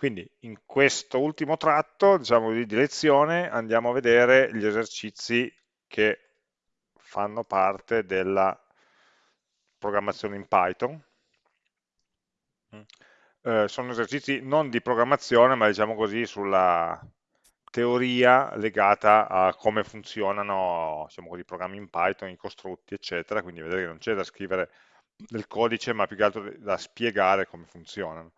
Quindi in questo ultimo tratto diciamo, di lezione andiamo a vedere gli esercizi che fanno parte della programmazione in Python. Mm. Eh, sono esercizi non di programmazione, ma diciamo così sulla teoria legata a come funzionano diciamo i programmi in Python, i costrutti, eccetera, quindi vedere che non c'è da scrivere del codice, ma più che altro da spiegare come funzionano.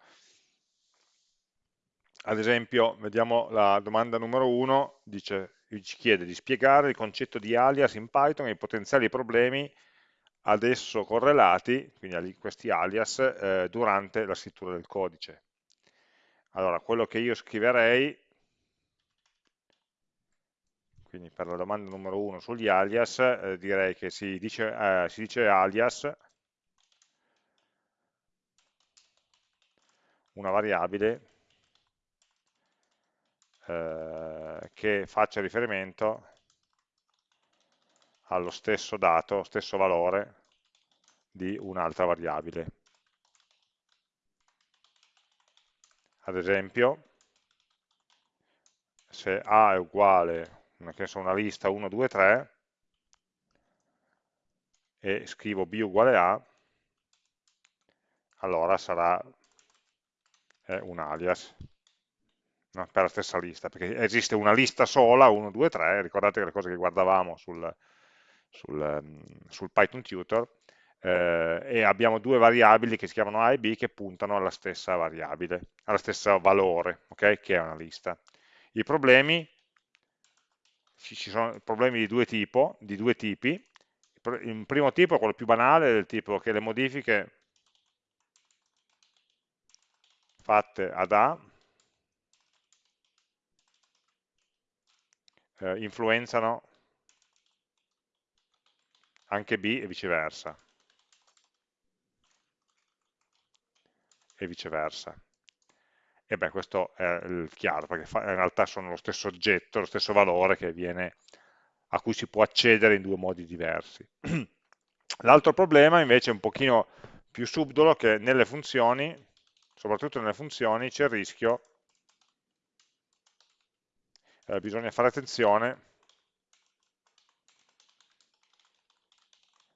Ad esempio, vediamo la domanda numero 1, ci chiede di spiegare il concetto di alias in Python e i potenziali problemi ad esso correlati, quindi questi alias, eh, durante la scrittura del codice. Allora, quello che io scriverei, quindi per la domanda numero 1 sugli alias, eh, direi che si dice, eh, si dice alias, una variabile eh, che faccia riferimento allo stesso dato, stesso valore di un'altra variabile. Ad esempio, se A è uguale, che so, una lista 1, 2, 3, e scrivo B uguale A, allora sarà un alias no? per la stessa lista, perché esiste una lista sola, 1, 2, 3, ricordate le cose che guardavamo sul, sul, ehm, sul Python Tutor, eh, e abbiamo due variabili che si chiamano A e B che puntano alla stessa variabile, allo stesso valore, okay? che è una lista. I problemi, ci sono problemi di due, tipo, di due tipi, il primo tipo quello più banale, del tipo che le modifiche fatte ad A eh, influenzano anche B e viceversa. E viceversa. E beh, questo è chiaro, perché in realtà sono lo stesso oggetto, lo stesso valore viene, a cui si può accedere in due modi diversi. L'altro problema invece è un pochino più subdolo, che nelle funzioni, soprattutto nelle funzioni, c'è il rischio eh, bisogna fare attenzione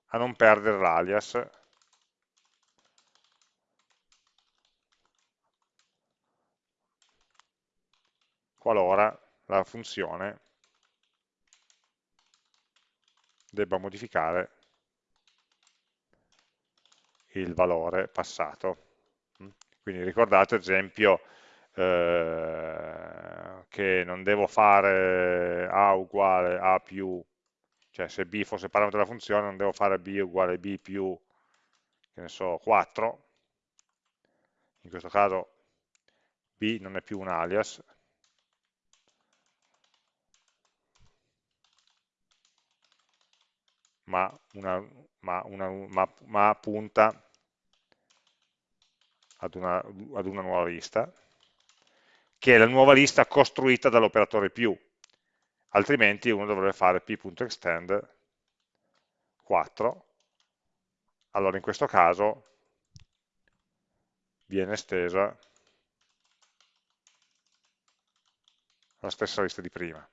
a non perdere l'alias qualora la funzione debba modificare il valore passato. Quindi ricordate ad esempio eh, che non devo fare A uguale A più, cioè se B fosse parametro della funzione non devo fare B uguale B più, che ne so, 4, in questo caso B non è più un alias, ma, una, ma, una, ma, ma punta ad una, ad una nuova lista, che è la nuova lista costruita dall'operatore più, altrimenti uno dovrebbe fare p.extend 4, allora in questo caso viene estesa la stessa lista di prima.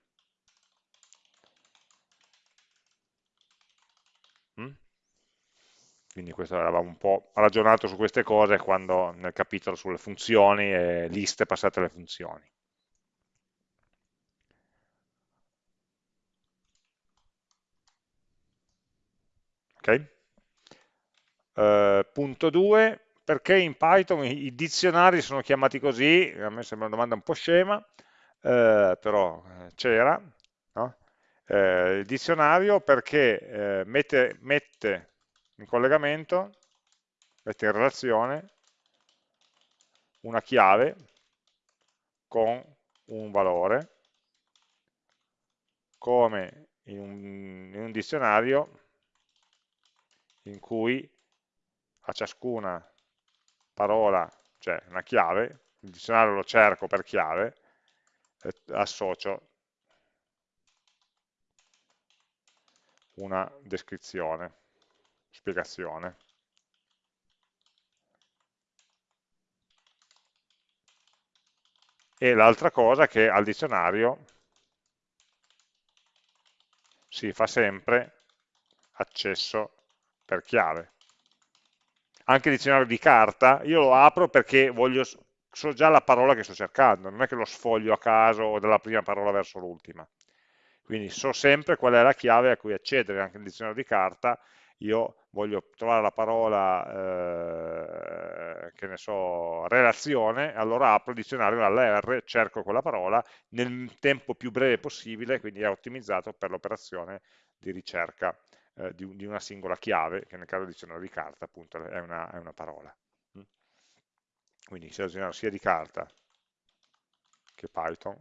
Quindi questo avevamo un po' ragionato su queste cose quando nel capitolo sulle funzioni e liste passate alle funzioni. Ok? Uh, punto 2, perché in Python i, i, dizionari sono chiamati così? A me sembra una domanda un po' scema, uh, però eh, c'era. No? Uh, il dizionario perché mette, mette in collegamento, mette in relazione una chiave con un valore, come in un, in un dizionario in cui a ciascuna parola, cioè una chiave, il dizionario lo cerco per chiave, e associo una descrizione spiegazione. e l'altra cosa è che al dizionario si fa sempre accesso per chiave. Anche il dizionario di carta, io lo apro perché voglio, so già la parola che sto cercando, non è che lo sfoglio a caso o dalla prima parola verso l'ultima. Quindi so sempre qual è la chiave a cui accedere, anche nel dizionario di carta io voglio trovare la parola, eh, che ne so, relazione, allora apro il dizionario alla R, cerco quella parola nel tempo più breve possibile, quindi è ottimizzato per l'operazione di ricerca eh, di, di, una singola chiave, che nel caso del dizionario di carta appunto è una, è una parola. Mm? Quindi dizionario sia di carta che Python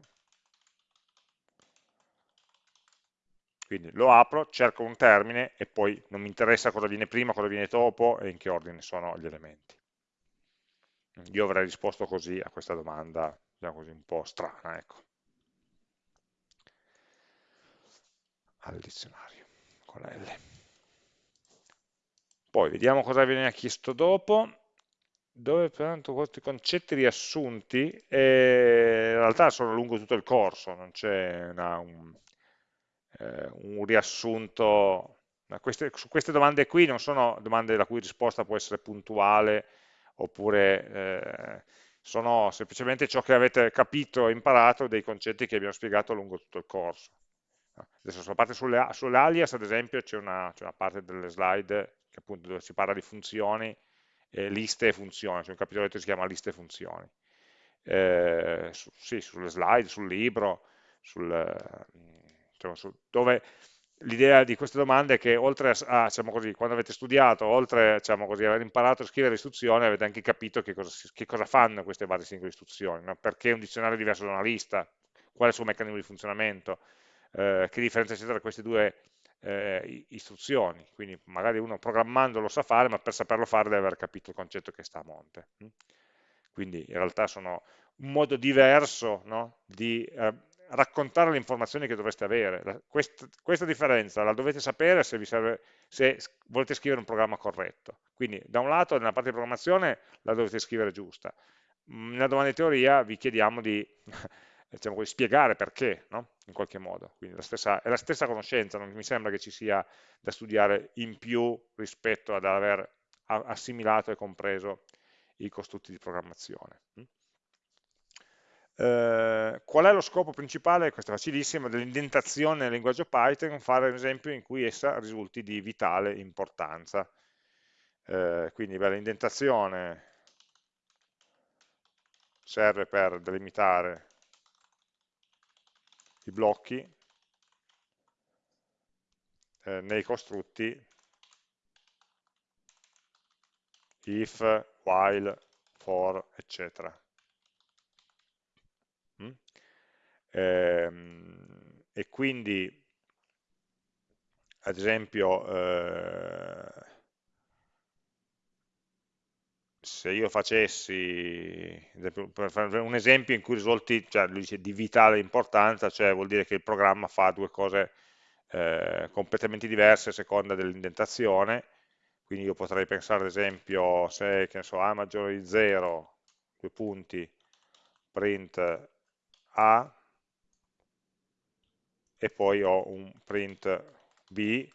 Quindi lo apro, cerco un termine e poi non mi interessa cosa viene prima, cosa viene dopo e in che ordine sono gli elementi. Io avrei risposto così a questa domanda, diciamo così, un po' strana, ecco. Al dizionario, con la L. Poi vediamo cosa viene chiesto dopo dove pertanto questi concetti riassunti eh, in realtà sono lungo tutto il corso, non c'è un, eh, un riassunto. Queste, su queste domande qui non sono domande la cui risposta può essere puntuale oppure eh, sono semplicemente ciò che avete capito e imparato dei concetti che abbiamo spiegato lungo tutto il corso. Adesso sulla parte sulle, sulle alias, ad esempio, c'è una, una, parte delle slide che appunto dove si parla di funzioni, eh, liste e funzioni, c'è un capitolo che si chiama liste e funzioni. Eh, su, sì, sulle slide, sul libro, sul, diciamo, dove l'idea di queste domande è che oltre a, diciamo così, quando avete studiato, oltre diciamo così, aver imparato a scrivere istruzioni, avete anche capito che cosa, che cosa fanno queste varie singole istruzioni, no? perché un dizionario è diverso da una lista, qual è il suo meccanismo di funzionamento, eh, che differenza c'è tra queste due eh, istruzioni, quindi magari uno programmando lo sa fare, ma per saperlo fare deve aver capito il concetto che sta a monte. Hm? Quindi in realtà sono un modo diverso no? di eh, raccontare le informazioni che dovreste avere. Questa, questa differenza la dovete sapere se, serve, se, volete scrivere un programma corretto. Quindi da un lato nella parte di programmazione la dovete scrivere giusta. Mm, nella domanda di teoria vi chiediamo di diciamo così, spiegare perché, no? in qualche modo. Quindi la stessa, è la stessa conoscenza, non mi sembra che ci sia da studiare in più rispetto ad aver assimilato e compreso i costrutti di programmazione. Eh, qual è lo scopo principale, questo è facilissimo, dell'indentazione nel linguaggio Python? Fare un esempio in cui essa risulti di vitale importanza. Eh, quindi l'indentazione serve per delimitare i blocchi eh, nei costrutti if, while, for, eccetera. Ehm, e quindi ad esempio eh, se io facessi per fare un esempio in cui risulti cioè lui dice di vitale importanza cioè vuol dire che il programma fa due cose eh, completamente diverse a seconda dell'indentazione. Quindi io potrei pensare ad esempio se so, a maggiore di 0 due punti print a e poi ho un print b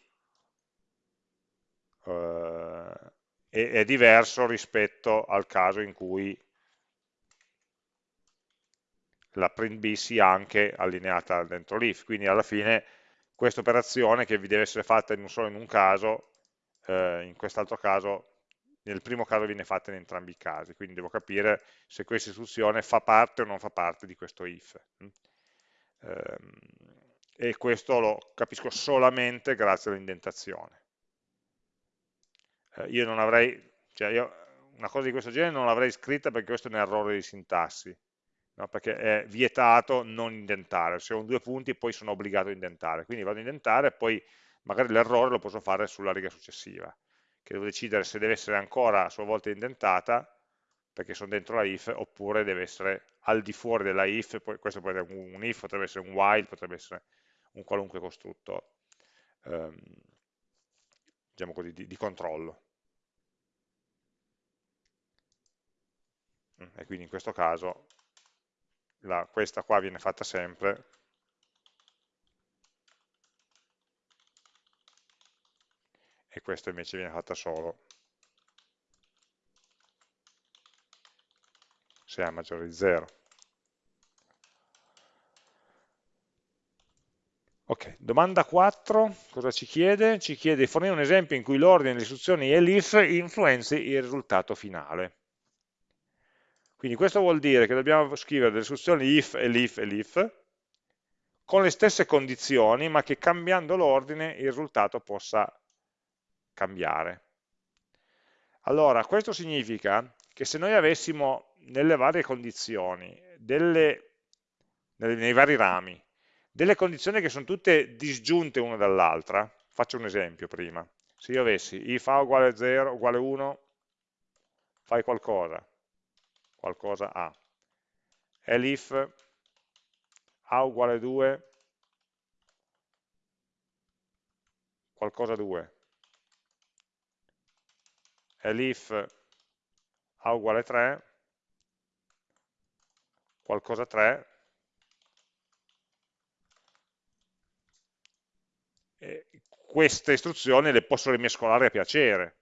eh, e è diverso rispetto al caso in cui la print b sia anche allineata dentro l'if, quindi alla fine questa operazione che vi deve essere fatta in solo in un caso, eh, in quest'altro caso, nel primo caso viene fatta in entrambi i casi, quindi devo capire se questa istruzione fa parte o non fa parte di questo if. Um, e questo lo capisco solamente grazie all'indentazione. Eh, io non avrei, cioè io una cosa di questo genere non l'avrei scritta perché questo è un errore di sintassi, no? perché è vietato non indentare, se ho due punti poi sono obbligato a indentare, quindi vado a indentare e poi magari l'errore lo posso fare sulla riga successiva, che devo decidere se deve essere ancora a sua volta indentata, perché sono dentro la if, oppure deve essere al di fuori della if, poi questo può essere un if, potrebbe essere un while, potrebbe essere un qualunque costrutto ehm, diciamo così, di, di controllo. Mm, e quindi in questo caso la, questa qua viene fatta sempre, e questa invece viene fatta solo se A maggiore di 0. Ok, domanda 4, cosa ci chiede? Ci chiede di fornire un esempio in cui l'ordine delle istruzioni elif influenzi il risultato finale. Quindi questo vuol dire che dobbiamo scrivere delle istruzioni if, elif, elif, con le stesse condizioni, ma che cambiando l'ordine il risultato possa cambiare. Allora, questo significa che se noi avessimo nelle varie condizioni, delle, nei vari rami, delle condizioni che sono tutte disgiunte una dall'altra, faccio un esempio prima, se io avessi if a uguale 0 uguale 1, fai qualcosa, qualcosa a, elif a uguale 2, qualcosa 2, elif a uguale 3, qualcosa 3, queste istruzioni le posso rimescolare a piacere,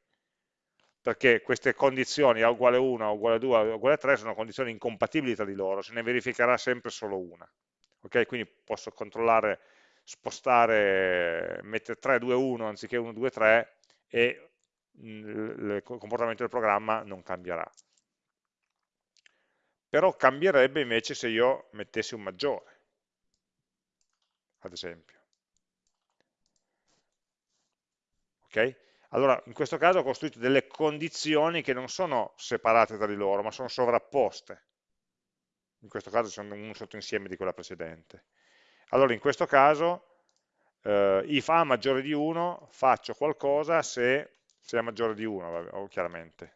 perché queste condizioni A uguale 1, A uguale 2, A uguale 3 sono condizioni incompatibili tra di loro, se ne verificherà sempre solo una. Okay? Quindi posso controllare, spostare, mettere 3, 2, 1 anziché 1, 2, 3 e il comportamento del programma non cambierà. Però cambierebbe invece se io mettessi un maggiore, ad esempio. Okay? Allora, in questo caso ho costruito delle condizioni che non sono separate tra di loro, ma sono sovrapposte. In questo caso sono un sottoinsieme di quella precedente. Allora, in questo caso, eh, if A maggiore di 1, faccio qualcosa se, se è maggiore di 1, chiaramente.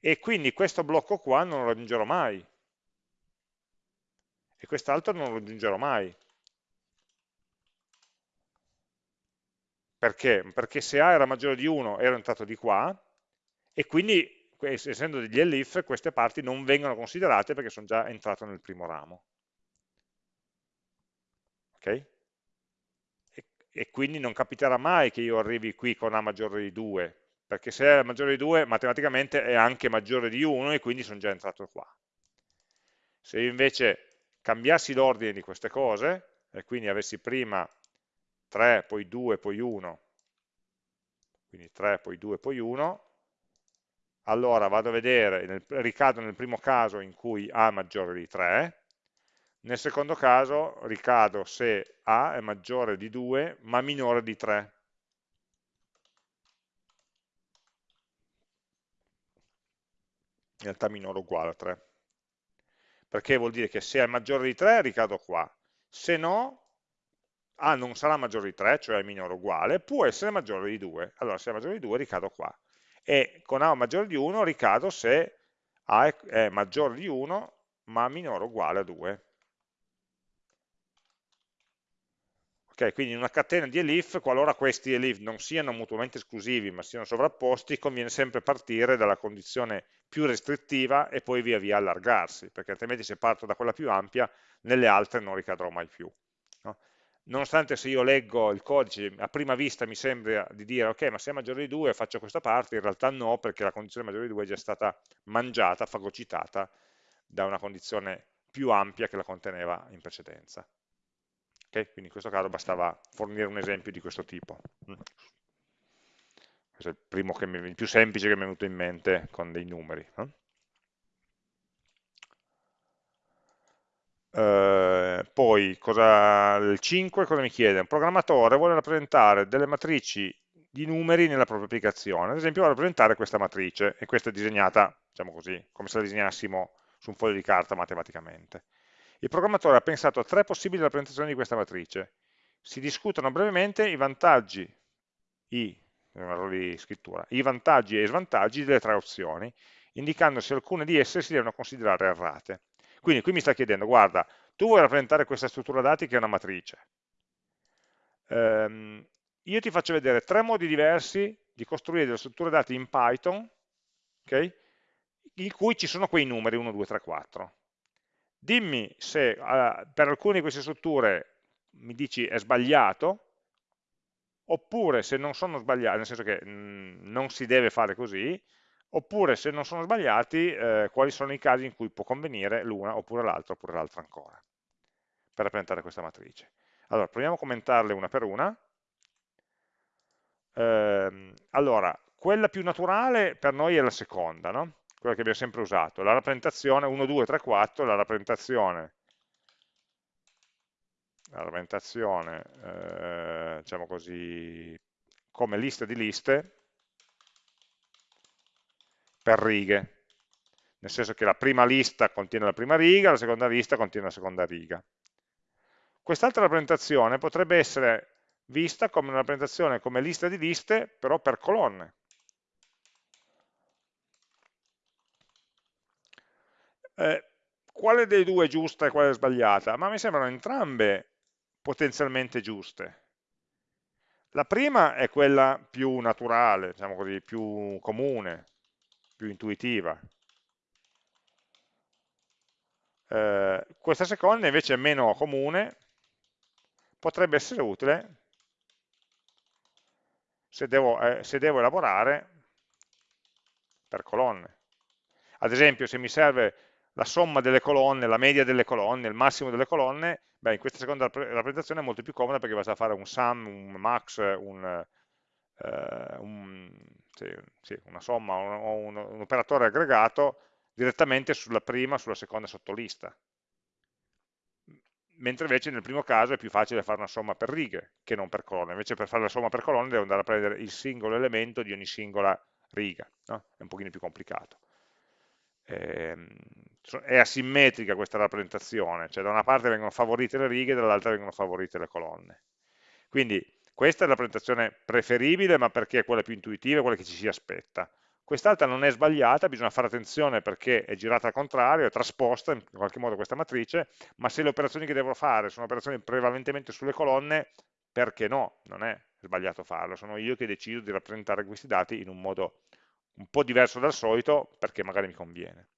E quindi questo blocco qua non lo raggiungerò mai. E quest'altro non lo raggiungerò mai. Perché? Perché se A era maggiore di 1 ero entrato di qua e quindi essendo degli elif queste parti non vengono considerate perché sono già entrato nel primo ramo. Ok? E, e quindi non capiterà mai che io arrivi qui con A maggiore di 2, perché se è maggiore di 2 matematicamente è anche maggiore di 1 e quindi sono già entrato qua. Se io invece cambiassi l'ordine di queste cose, e quindi avessi prima 3, poi 2, poi 1, quindi 3, poi 2, poi 1, allora vado a vedere, nel, ricado nel primo caso in cui A è maggiore di 3, nel secondo caso ricado se A è maggiore di 2 ma minore di 3. In realtà minore o uguale a 3. Perché vuol dire che se è maggiore di 3 ricado qua, se no a non sarà maggiore di 3, cioè minore o uguale, può essere maggiore di 2. Allora se è maggiore di 2 ricado qua. E con A maggiore di 1 ricado se A è maggiore di 1 ma minore o uguale a 2. Ok, quindi in una catena di elif, qualora questi elif non siano mutuamente esclusivi ma siano sovrapposti, conviene sempre partire dalla condizione più restrittiva e poi via via allargarsi, perché altrimenti se parto da quella più ampia, nelle altre non ricadrò mai più nonostante se io leggo il codice a prima vista mi sembra di dire ok ma se è maggiore di 2 faccio questa parte, in realtà no perché la condizione maggiore di 2 è già stata mangiata, fagocitata da una condizione più ampia che la conteneva in precedenza. Okay? Quindi in questo caso bastava fornire un esempio di questo tipo. Mm. Questo è il, primo mi, il più semplice che mi è venuto in mente con dei numeri. No? Eh, poi cosa, il 5 cosa mi chiede? Un programmatore vuole rappresentare delle matrici di numeri nella propria applicazione. Ad esempio vuole rappresentare questa matrice e questa è disegnata, diciamo così, come se la disegnassimo su un foglio di carta matematicamente. Il programmatore ha pensato a tre possibili rappresentazioni di questa matrice. Si discutono brevemente i vantaggi, i, i vantaggi e i svantaggi delle tre opzioni, indicando se alcune di esse si devono considerare errate. Quindi qui mi sta chiedendo, guarda, tu vuoi rappresentare questa struttura dati che è una matrice. Um, io ti faccio vedere tre modi diversi di costruire delle strutture dati in Python, okay, in cui ci sono quei numeri 1, 2, 3, 4. Dimmi se uh, per alcune di queste strutture mi dici è sbagliato, oppure se non sono sbagliati, nel senso che mh, mm, non si deve fare così, oppure se non sono sbagliati, eh, quali sono i casi in cui può convenire l'una oppure l'altra oppure l'altra ancora, per rappresentare questa matrice. Allora, proviamo a commentarle una per una. Eh, allora, quella più naturale per noi è la seconda, no? quella che abbiamo sempre usato, la rappresentazione 1, 2, 3, 4, la rappresentazione la rappresentazione, eh, diciamo così, come lista di liste per righe, nel senso che la prima lista contiene la prima riga, la seconda lista contiene la seconda riga. Quest'altra rappresentazione potrebbe essere vista come una rappresentazione come lista di liste, però per colonne. Eh, quale dei due è giusta e quale è sbagliata? Ma mi sembrano entrambe potenzialmente giuste. La prima è quella più naturale, diciamo così, più comune, più intuitiva. Eh, questa seconda invece è meno comune, potrebbe essere utile se devo, eh, se devo elaborare per colonne. Ad esempio, se mi serve la somma delle colonne, la media delle colonne, il massimo delle colonne, beh, in questa seconda rappresentazione è molto più comoda perché basta fare un sum, un max, un, eh, un, sì, sì, una somma o un, un, operatore aggregato direttamente sulla prima, sulla seconda sottolista. Mentre invece nel primo caso è più facile fare una somma per righe che non per colonne. Invece per fare la somma per colonne devo andare a prendere il singolo elemento di ogni singola riga. No? È un pochino più complicato. Ehm, è asimmetrica questa rappresentazione, cioè da una parte vengono favorite le righe, dall'altra vengono favorite le colonne. Quindi questa è la rappresentazione preferibile, ma perché è quella più intuitiva, quella che ci si aspetta. Quest'altra non è sbagliata, bisogna fare attenzione perché è girata al contrario, è trasposta in qualche modo questa matrice, ma se le operazioni che devo fare sono operazioni prevalentemente sulle colonne, perché no? Non è sbagliato farlo, sono io che decido di rappresentare questi dati in un modo un po' diverso dal solito perché magari mi conviene.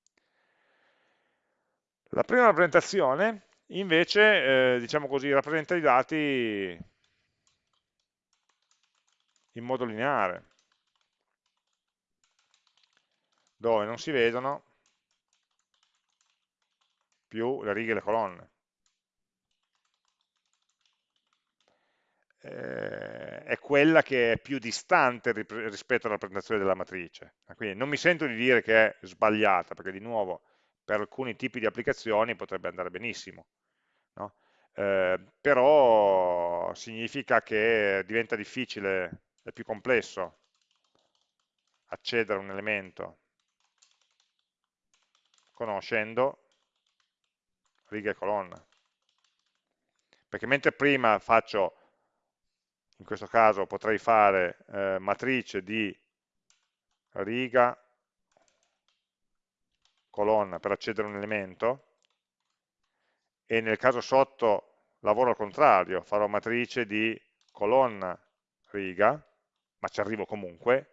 La prima rappresentazione invece, eh, diciamo così, rappresenta i dati in modo lineare, dove non si vedono più le righe e le colonne. eh, è quella che è più distante rispetto alla rappresentazione della matrice. Quindi non mi sento di dire che è sbagliata, perché di nuovo per alcuni tipi di applicazioni potrebbe andare benissimo, no? eh, però significa che diventa difficile, è più complesso accedere a un elemento conoscendo riga e colonna. Perché mentre prima faccio in questo caso potrei fare eh, matrice di riga, colonna per accedere a un elemento e nel caso sotto lavoro al contrario, farò matrice di colonna riga, ma ci arrivo comunque,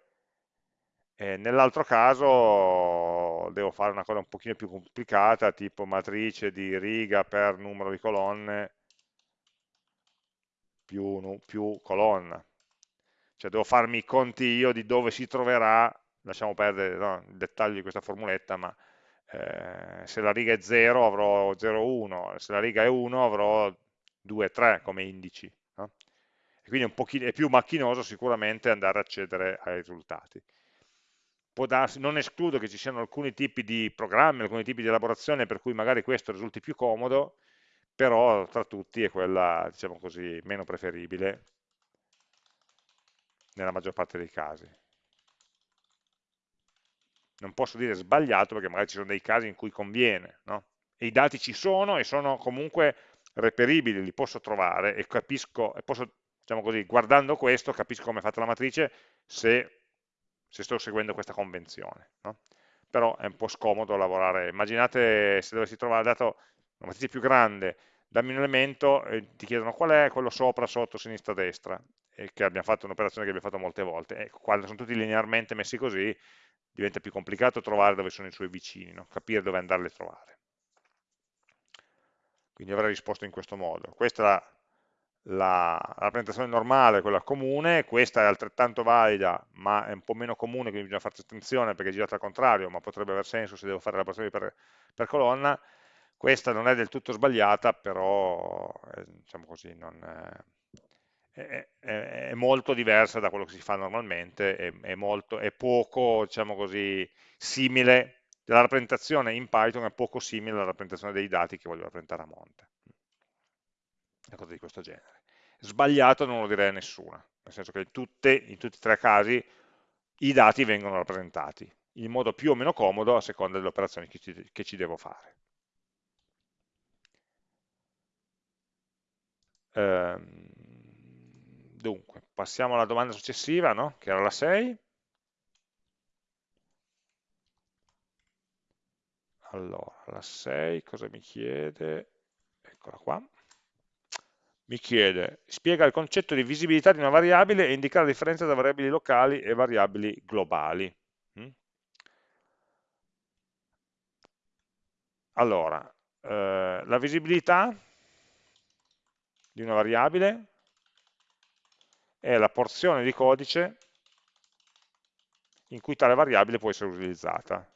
nell'altro caso devo fare una cosa un pochino più complicata, tipo matrice di riga per numero di colonne più, più colonna. Cioè devo farmi i conti io di dove si troverà, lasciamo perdere no, il dettaglio di questa formuletta, ma eh, se la riga è 0 avrò 0, 1, se la riga è 1 avrò 2, 3 come indici. No? Quindi è, pochino, è più macchinoso sicuramente andare a accedere ai risultati. Darsi, non escludo che ci siano alcuni tipi di programmi, alcuni tipi di elaborazione per cui magari questo risulti più comodo, però tra tutti è quella, diciamo così, meno preferibile nella maggior parte dei casi. Non posso dire sbagliato perché magari ci sono dei casi in cui conviene, no? E i dati ci sono e sono comunque reperibili, li posso trovare e capisco, e posso, diciamo così, guardando questo capisco come è fatta la matrice se, se sto seguendo questa convenzione, no? Però è un po' scomodo lavorare. Immaginate se dovessi trovare dato una matrice più grande, dammi un elemento e ti chiedono qual è quello sopra, sotto, sinistra, destra, e che abbiamo fatto un'operazione che abbiamo fatto molte volte. E ecco, quando sono tutti linearmente messi così, diventa più complicato trovare dove sono i suoi vicini, no? capire dove andarli a trovare. Quindi avrei risposto in questo modo. Questa è la, la, rappresentazione normale, quella comune, questa è altrettanto valida, ma è un po' meno comune, quindi bisogna farci attenzione perché è girata al contrario, ma potrebbe aver senso se devo fare la operazione per, per colonna. Questa non è del tutto sbagliata, però eh, diciamo così, non, è, è, è, molto diversa da quello che si fa normalmente, è, è molto, poco, diciamo così, simile, la rappresentazione in Python è poco simile alla rappresentazione dei dati che voglio rappresentare a monte. Una cosa di questo genere. Sbagliato non lo direi a nessuna, nel senso che in, tutte, in tutti e tre i casi i dati vengono rappresentati in modo più o meno comodo a seconda delle operazioni che ci, che ci devo fare. Ehm, dunque, passiamo alla domanda successiva, no? che era la 6. Allora, la 6 cosa mi chiede? Eccola qua. Mi chiede, spiega il concetto di visibilità di una variabile e indica la differenza tra variabili locali e variabili globali. Mm? Allora, eh, la visibilità di una variabile è la porzione di codice in cui tale variabile può essere utilizzata.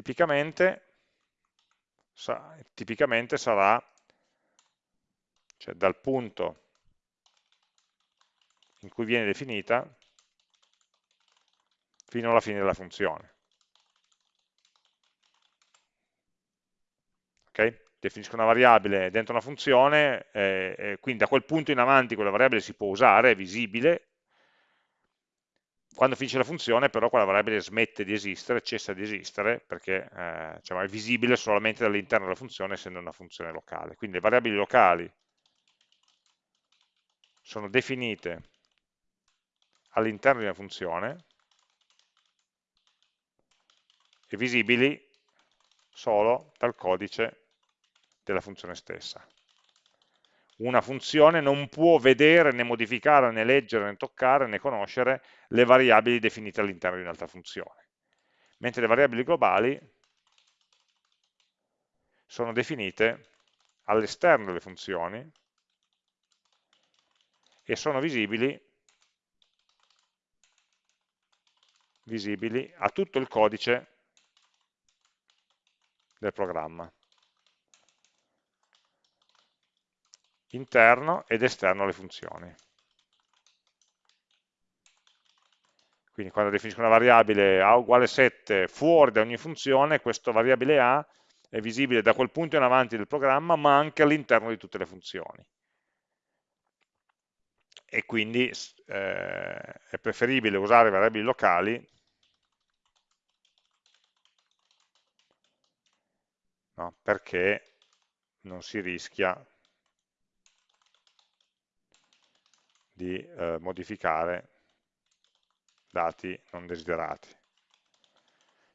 Tipicamente, sa, tipicamente sarà cioè dal punto in cui viene definita fino alla fine della funzione. Okay? Definisco una variabile dentro una funzione, eh, quindi da quel punto in avanti quella variabile si può usare, è visibile, quando finisce la funzione però quella variabile smette di esistere, cessa di esistere, perché eh, diciamo, è visibile solamente dall'interno della funzione essendo una funzione locale. Quindi le variabili locali sono definite all'interno di una funzione e visibili solo dal codice della funzione stessa. Una funzione non può vedere, né modificare, né leggere, né toccare, né conoscere le variabili definite all'interno di un'altra funzione. Mentre le variabili globali sono definite all'esterno delle funzioni e sono visibili, visibili a tutto il codice del programma. Interno ed esterno alle funzioni. Quindi quando definisco una variabile a uguale 7 fuori da ogni funzione, questa variabile a è visibile da quel punto in avanti del programma, ma anche all'interno di tutte le funzioni. E quindi eh, è preferibile usare variabili locali no, perché non si rischia di eh, modificare dati non desiderati.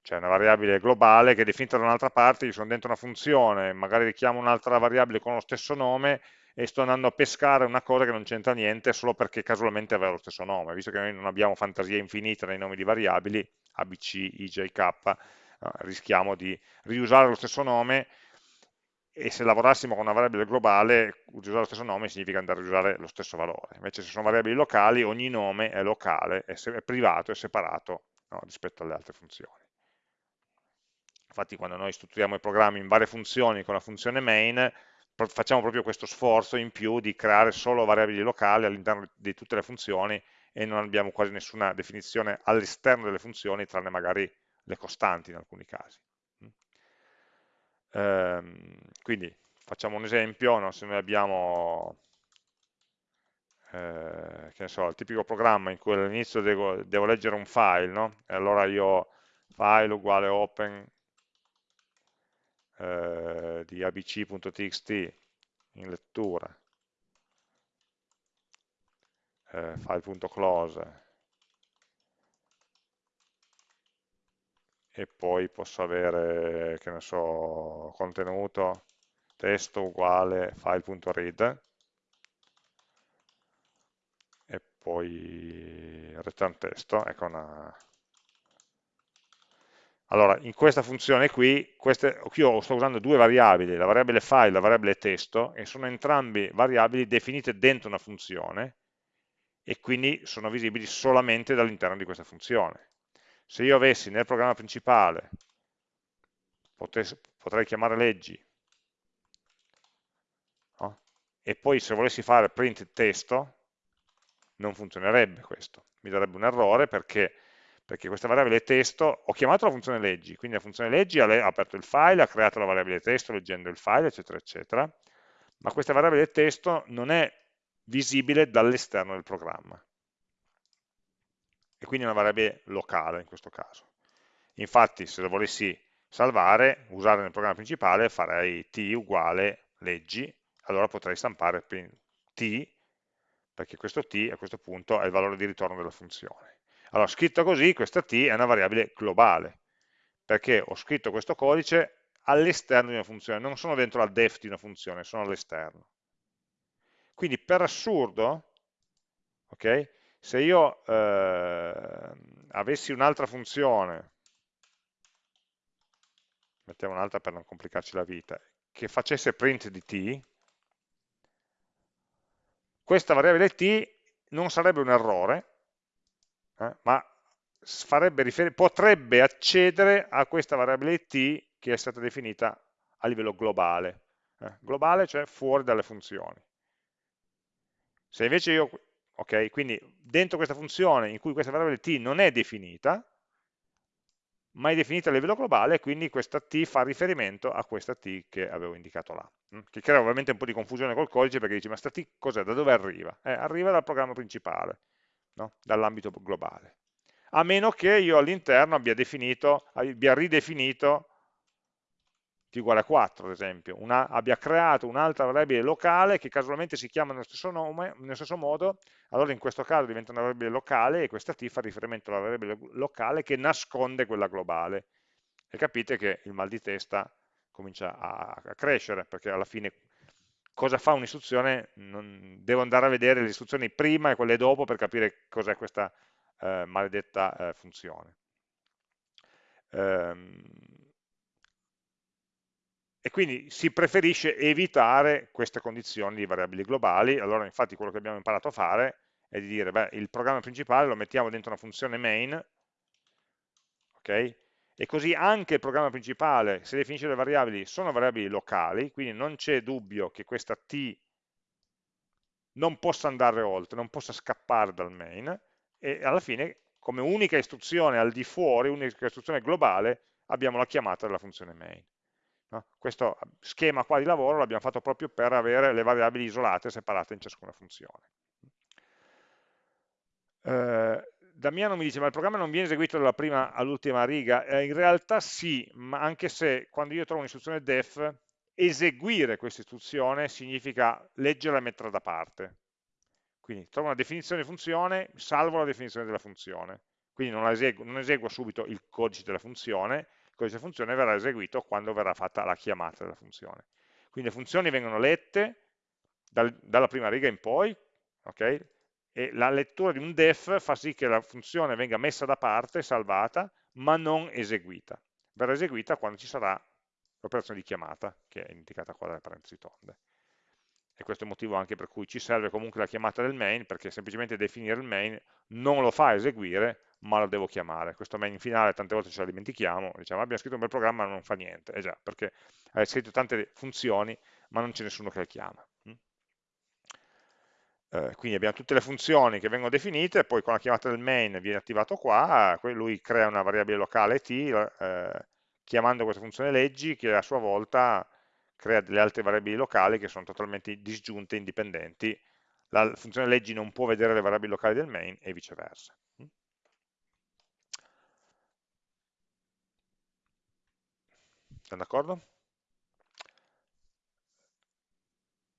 C'è una variabile globale che è definita da un'altra parte, io sono dentro una funzione, magari richiamo un'altra variabile con lo stesso nome e sto andando a pescare una cosa che non c'entra niente solo perché casualmente aveva lo stesso nome. Visto che noi non abbiamo fantasia infinita nei nomi di variabili, ABC, IJ, K, no, rischiamo di riusare lo stesso nome e se lavorassimo con una variabile globale, usare lo stesso nome significa andare a usare lo stesso valore. Invece se sono variabili locali, ogni nome è locale, è, è privato, è separato no, rispetto alle altre funzioni. Infatti quando noi strutturiamo i programmi in varie funzioni con la funzione main, facciamo proprio questo sforzo in più di creare solo variabili locali all'interno di tutte le funzioni e non abbiamo quasi nessuna definizione all'esterno delle funzioni, tranne magari le costanti in alcuni casi. Ehm, quindi facciamo un esempio, no? se noi abbiamo eh, che ne so, il tipico programma in cui all'inizio devo, devo, leggere un file, no? e allora io file uguale open eh, di abc.txt in lettura, eh, file.close e poi posso avere, che ne so, contenuto testo uguale file.read poi return testo, ecco una... Allora, in questa funzione qui, queste, io sto usando due variabili, la variabile file e la variabile testo, e sono entrambi variabili definite dentro una funzione, e quindi sono visibili solamente dall'interno di questa funzione. Se io avessi nel programma principale, potrei chiamare leggi, no? e poi se volessi fare print testo, non funzionerebbe questo, mi darebbe un errore perché, perché questa variabile testo, ho chiamato la funzione leggi, quindi la funzione leggi ha aperto il file, ha creato la variabile testo leggendo il file, eccetera, eccetera, ma questa variabile testo non è visibile dall'esterno del programma. E quindi è una variabile locale in questo caso. Infatti, se lo volessi salvare, usare nel programma principale, farei t uguale leggi, allora potrei stampare t perché questo t a questo punto è il valore di ritorno della funzione. Allora, scritto così, questa t è una variabile globale, perché ho scritto questo codice all'esterno di una funzione, non sono dentro la def di una funzione, sono all'esterno. Quindi per assurdo, okay, se io eh, avessi un'altra funzione, mettiamo un'altra per non complicarci la vita, che facesse print di t, questa variabile t non sarebbe un errore, eh, ma potrebbe accedere a questa variabile t che è stata definita a livello globale. Eh, globale cioè fuori dalle funzioni. Se invece io, ok, quindi dentro questa funzione in cui questa variabile t non è definita, ma è definita a livello globale, quindi questa t fa riferimento a questa t che avevo indicato là, mm? che crea ovviamente un po' di confusione col codice perché dici ma sta t cos'è, da dove arriva? Eh, arriva dal programma principale, no? dall'ambito globale, a meno che io all'interno abbia, abbia ridefinito t uguale a 4 ad esempio, una, abbia creato un'altra variabile locale che casualmente si chiama nello stesso, nome, nello stesso modo, allora in questo caso diventa una variabile locale e questa t fa riferimento alla variabile locale che nasconde quella globale. E capite che il mal di testa comincia a, a crescere, perché alla fine cosa fa un'istruzione? Devo andare a vedere le istruzioni prima e quelle dopo per capire cos'è questa eh, maledetta eh, funzione. Um, e quindi si preferisce evitare queste condizioni di variabili globali, allora infatti quello che abbiamo imparato a fare è di dire, beh, il programma principale lo mettiamo dentro una funzione main, ok? E così anche il programma principale, se definisce le variabili, sono variabili locali, quindi non c'è dubbio che questa t non possa andare oltre, non possa scappare dal main, e alla fine, come unica istruzione al di fuori, unica istruzione globale, abbiamo la chiamata della funzione main. No? Questo schema qua di lavoro l'abbiamo fatto proprio per avere le variabili isolate, separate in ciascuna funzione. Eh, Damiano mi dice, ma il programma non viene eseguito dalla prima all'ultima riga? Eh, in realtà sì, ma anche se quando io trovo un'istruzione def, eseguire questa istruzione significa leggerla e metterla da parte. Quindi trovo una definizione di funzione, salvo la definizione della funzione. Quindi non, eseguo, non eseguo subito il codice della funzione, il codice funzione verrà eseguito quando verrà fatta la chiamata della funzione. Quindi le funzioni vengono lette dal, dalla prima riga in poi, okay? e la lettura di un def fa sì che la funzione venga messa da parte, salvata, ma non eseguita. Verrà eseguita quando ci sarà l'operazione di chiamata, che è indicata qua dalle parentesi tonde. E questo è il motivo anche per cui ci serve comunque la chiamata del main, perché semplicemente definire il main non lo fa eseguire, ma lo devo chiamare. Questo main finale tante volte ce la dimentichiamo, diciamo abbiamo scritto un bel programma ma non fa niente, eh già, perché hai scritto tante funzioni ma non c'è nessuno che le chiama. Mm? Eh, quindi abbiamo tutte le funzioni che vengono definite, poi con la chiamata del main viene attivato qua, lui crea una variabile locale t, eh, chiamando questa funzione leggi, che a sua volta crea delle altre variabili locali che sono totalmente disgiunte, indipendenti. La funzione leggi non può vedere le variabili locali del main e viceversa. Siamo d'accordo?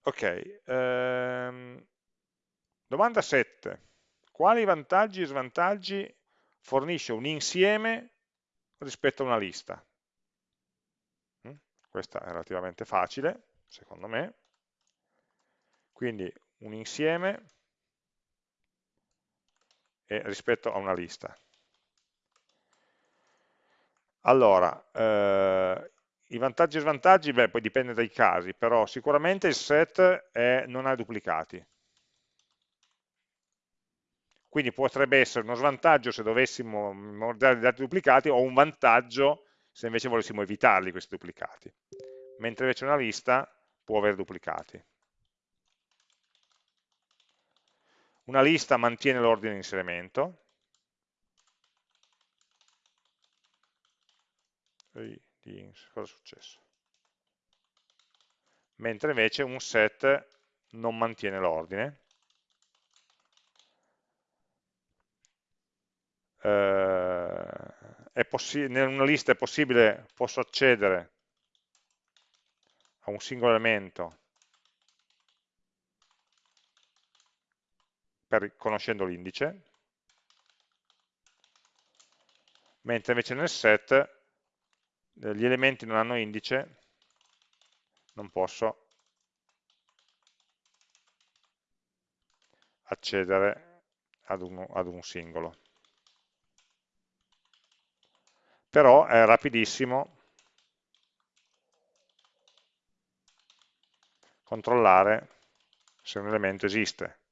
Ok, ehm, domanda 7. Quali vantaggi e svantaggi fornisce un insieme rispetto a una lista? Mm? Questa è relativamente facile, secondo me. Quindi un insieme rispetto a una lista. Allora, eh, i vantaggi e svantaggi, beh, poi dipende dai casi, però sicuramente il set è, non ha duplicati. Quindi potrebbe essere uno svantaggio se dovessimo dei dati duplicati o un vantaggio se invece volessimo evitarli questi duplicati. Mentre invece una lista può avere duplicati. Una lista mantiene l'ordine di inserimento, cosa è successo? Mentre invece un set non mantiene l'ordine. Eh, in una lista è possibile, posso accedere a un singolo elemento per, conoscendo l'indice, mentre invece nel set gli elementi non hanno indice, non posso accedere ad, uno, ad un singolo. Però è rapidissimo controllare se un elemento esiste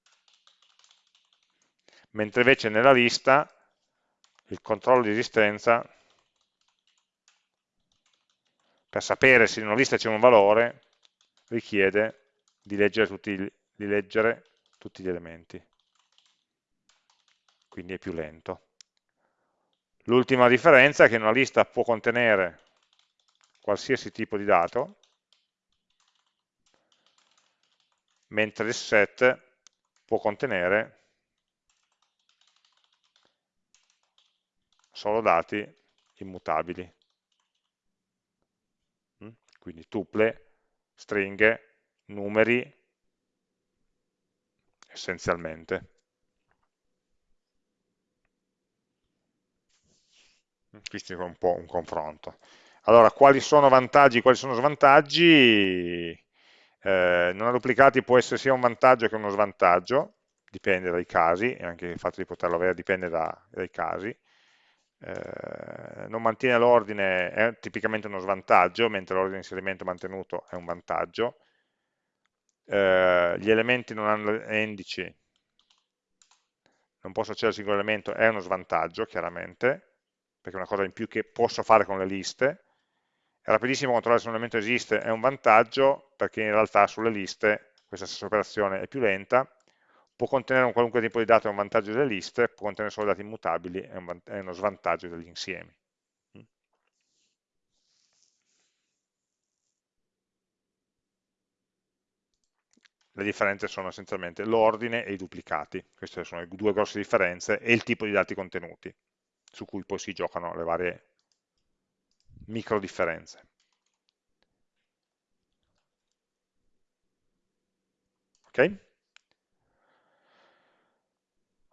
mentre invece nella lista il controllo di esistenza, per sapere se in una lista c'è un valore, richiede di leggere tutti, di leggere tutti gli elementi, quindi è più lento. L'ultima differenza è che una lista può contenere qualsiasi tipo di dato, mentre il set può contenere solo dati immutabili. Quindi tuple, stringhe, numeri, essenzialmente. Mm, questo è un po' un confronto. Allora, quali sono vantaggi, quali sono svantaggi? Eh, non duplicati può essere sia un vantaggio che uno svantaggio, dipende dai casi, e anche il fatto di poterlo avere dipende da, dai casi. Eh, non mantiene l'ordine è tipicamente uno svantaggio, mentre l'ordine di inserimento mantenuto è un vantaggio. Eh, gli elementi non hanno indici, non posso accedere al singolo elemento, è uno svantaggio, chiaramente, perché è una cosa in più che posso fare con le liste. È rapidissimo controllare se un elemento esiste, è un vantaggio, perché in realtà sulle liste questa stessa operazione è più lenta, può contenere un qualunque tipo di dato, è un vantaggio delle liste, può contenere solo dati immutabili, è, un è uno svantaggio degli insiemi. Mm. Le differenze sono essenzialmente l'ordine e i duplicati, queste sono le due grosse differenze, e il tipo di dati contenuti, su cui poi si giocano le varie micro differenze. Ok?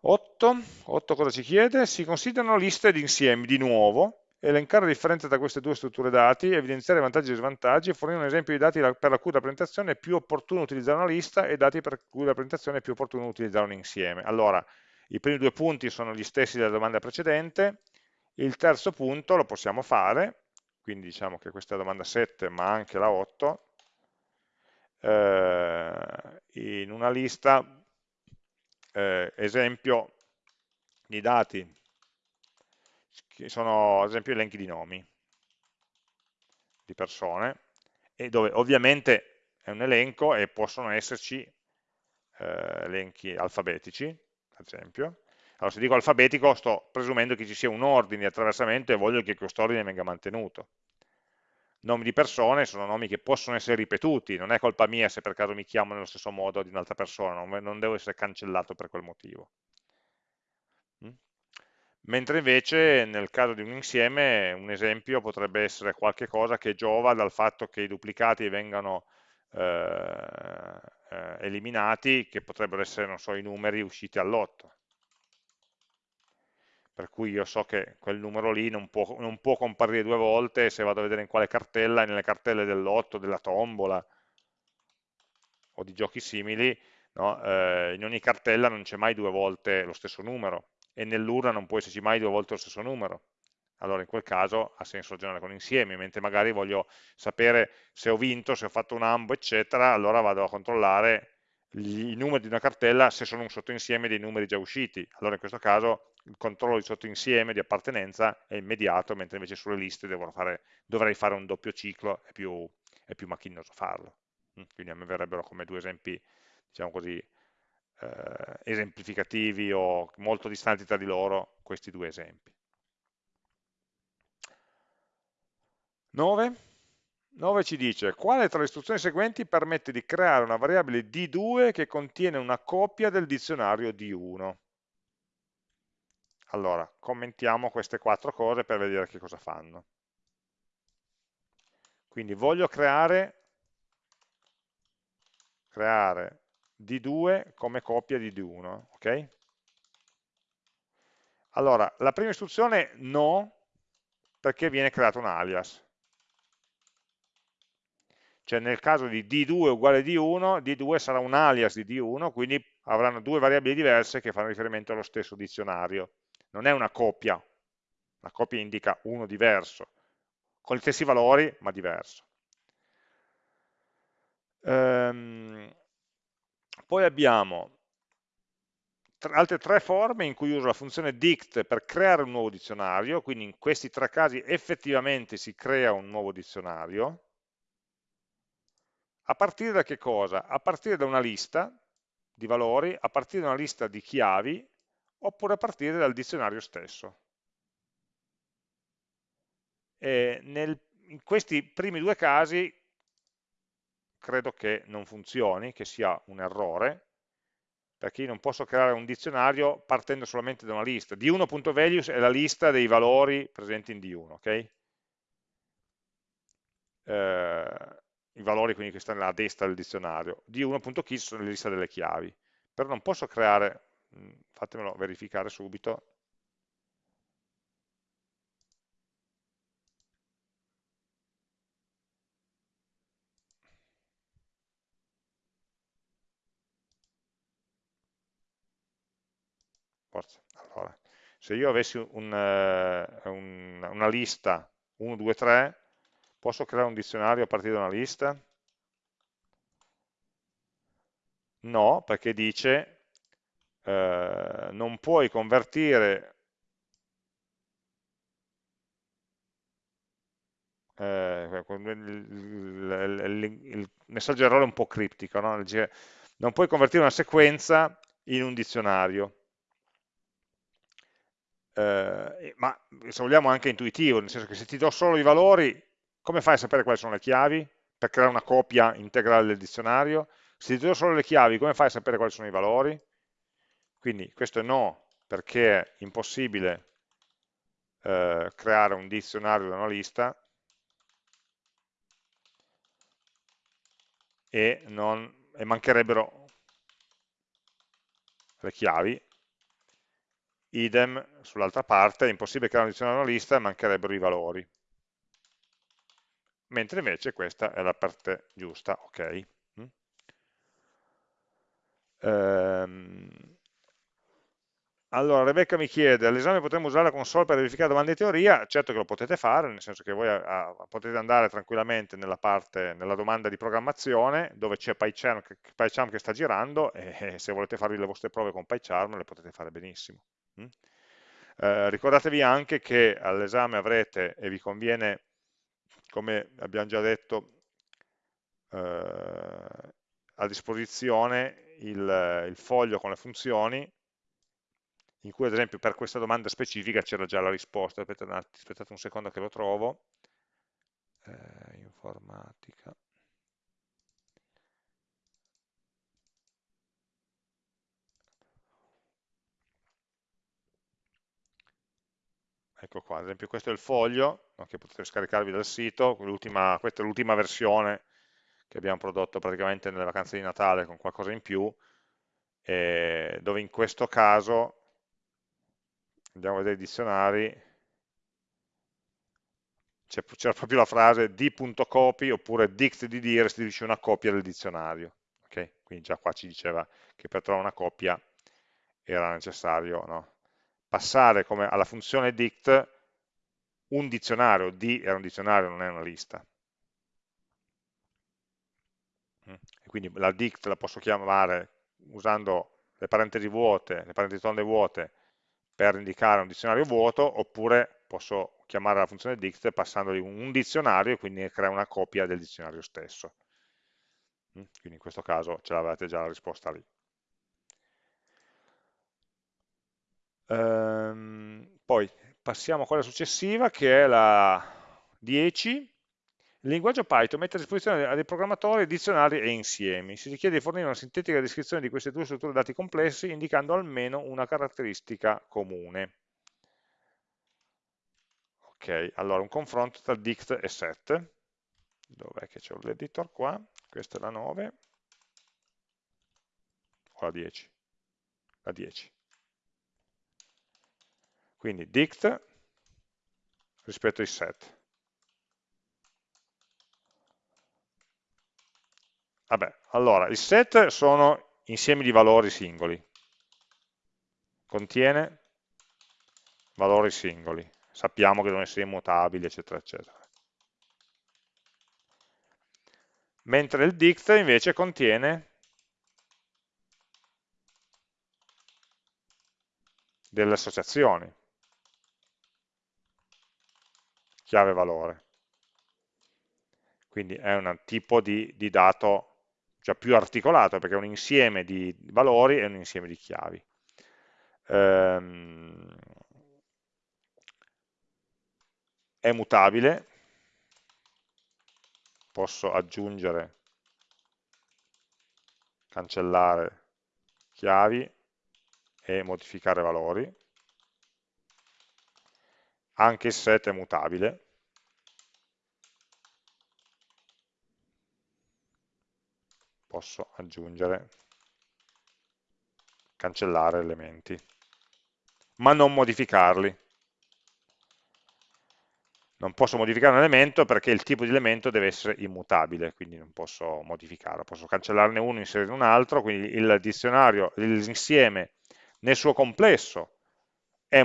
8, 8 cosa ci chiede? Si considerano liste di insiemi di nuovo, elencare la differenza tra queste due strutture dati, evidenziare vantaggi e svantaggi, fornire un esempio di dati per la cui rappresentazione è più opportuno utilizzare una lista e dati per cui la rappresentazione è più opportuno utilizzare un insieme. Allora, i primi due punti sono gli stessi della domanda precedente, il terzo punto lo possiamo fare, quindi diciamo che questa è la domanda 7 ma anche la 8, eh, in una lista eh, esempio di dati che sono ad esempio elenchi di nomi di persone e dove ovviamente è un elenco e possono esserci eh, elenchi alfabetici ad esempio. Allora se dico alfabetico sto presumendo che ci sia un ordine di attraversamento e voglio che questo ordine venga mantenuto nomi di persone sono nomi che possono essere ripetuti, non è colpa mia se per caso mi chiamo nello stesso modo di un'altra persona, non, devo essere cancellato per quel motivo. Mm? Mentre invece nel caso di un insieme un esempio potrebbe essere qualche cosa che giova dal fatto che i duplicati vengano eh, eh, eliminati, che potrebbero essere, non so, i numeri usciti all'otto per cui io so che quel numero lì non può, non può comparire due volte se vado a vedere in quale cartella, nelle cartelle dell'otto, della tombola o di giochi simili, no? eh, in ogni cartella non c'è mai due volte lo stesso numero, e nell'urna non può esserci mai due volte lo stesso numero. Allora in quel caso ha senso ragionare con insiemi, mentre magari voglio sapere se ho vinto, se ho fatto un ambo, eccetera, allora vado a controllare i numeri di una cartella se sono un sottoinsieme dei numeri già usciti. Allora in questo caso il controllo di sottoinsieme, di appartenenza, è immediato, mentre invece sulle liste fare, dovrei fare un doppio ciclo, è più, è più macchinoso farlo. Mm, quindi a me verrebbero come due esempi, diciamo così, eh, esemplificativi o molto distanti tra di loro questi due esempi. 9. 9 ci dice quale tra le istruzioni seguenti permette di creare una variabile D2 che contiene una copia del dizionario D1. Allora, commentiamo queste quattro cose per vedere che cosa fanno. Quindi voglio creare, creare D2 come copia di D1, ok? Allora, la prima istruzione no, perché viene creato un alias. Cioè nel caso di D2 uguale D1, D2 sarà un alias di D1, quindi avranno due variabili diverse che fanno riferimento allo stesso dizionario. Non è una copia, la copia indica uno diverso, con gli stessi valori ma diverso. Ehm, poi abbiamo altre tre forme in cui uso la funzione dict per creare un nuovo dizionario, quindi in questi tre casi effettivamente si crea un nuovo dizionario, a partire da che cosa? A partire da una lista di valori, a partire da una lista di chiavi, oppure a partire dal dizionario stesso. Nel, in questi primi due casi credo che non funzioni, che sia un errore, perché io non posso creare un dizionario partendo solamente da una lista. D1.values è la lista dei valori presenti in D1, ok? Eh, I valori quindi che stanno a destra del dizionario. D1.keys sono le liste delle chiavi. Però non posso creare, mm, fatemelo verificare subito, forza. Allora, se io avessi un, uh, un, una lista 1, 2, 3, posso creare un dizionario a partire da una lista? No, perché dice uh, non puoi convertire eh, il, il, il, messaggio errore è un po' criptico, no? non puoi convertire una sequenza in un dizionario eh, ma se vogliamo anche intuitivo, nel senso che se ti do solo i valori, come fai a sapere quali sono le chiavi? Per creare una copia integrale del dizionario? Se ti do solo le chiavi, come fai a sapere quali sono i valori? Quindi questo è no, perché è impossibile eh, creare un dizionario da una lista e, non, e mancherebbero le chiavi idem sull'altra parte, è impossibile creare un dizionario una lista e mancherebbero i valori. Mentre invece questa è la parte giusta, ok. Mm? Ehm, allora, Rebecca mi chiede, all'esame potremmo usare la console per verificare domande di teoria? Certo che lo potete fare, nel senso che voi a, a, potete andare tranquillamente nella parte, nella domanda di programmazione, dove c'è PyCharm, PyCharm, che sta girando, e, e se volete farvi le vostre prove con PyCharm le potete fare benissimo. Mm? Eh, ricordatevi anche che all'esame avrete, e vi conviene, come abbiamo già detto, eh, a disposizione il, il foglio con le funzioni, in cui ad esempio per questa domanda specifica c'era già la risposta, aspettate, un secondo che lo trovo, eh, informatica, ecco qua, ad esempio questo è il foglio no, che potete scaricarvi dal sito, questa è l'ultima versione che abbiamo prodotto praticamente nelle vacanze di Natale con qualcosa in più, eh, dove in questo caso, andiamo a vedere i dizionari, c'era proprio la frase d.copy oppure dict di dire restituisce una copia del dizionario. Okay? Quindi già qua ci diceva che per trovare una copia era necessario no? Passare come alla funzione dict un dizionario, D era un dizionario, non è una lista. Mm. Quindi la dict la posso chiamare usando le parentesi vuote, le parentesi tonde vuote per indicare un dizionario vuoto, oppure posso chiamare la funzione dict passandogli un dizionario e quindi crea una copia del dizionario stesso. Mm. Quindi in questo caso ce l'avete già la risposta lì. Ehm, poi passiamo a quella successiva che è la 10. Il linguaggio Python mette a disposizione dei programmatori dizionari e insiemi. Si richiede di fornire una sintetica descrizione di queste due strutture dati complessi indicando almeno una caratteristica comune. Ok, allora un confronto tra dict e set. Dov'è che c'è l'editor qua? Questa è la 9 o la 10? La 10. Quindi dict rispetto ai set. Vabbè, allora, il set sono insiemi di valori singoli. Contiene valori singoli. Sappiamo che devono essere immutabili, eccetera, eccetera. Mentre il dict invece contiene delle associazioni chiave valore. Quindi è un tipo di, di dato cioè più articolato perché è un insieme di valori e un insieme di chiavi. Ehm, è mutabile, posso aggiungere, cancellare chiavi e modificare valori anche il set è mutabile, posso aggiungere, cancellare elementi, ma non modificarli. Non posso modificare un elemento perché il tipo di elemento deve essere immutabile, quindi non posso modificarlo. Posso cancellarne uno e inserire un altro, quindi il dizionario, l'insieme nel suo complesso è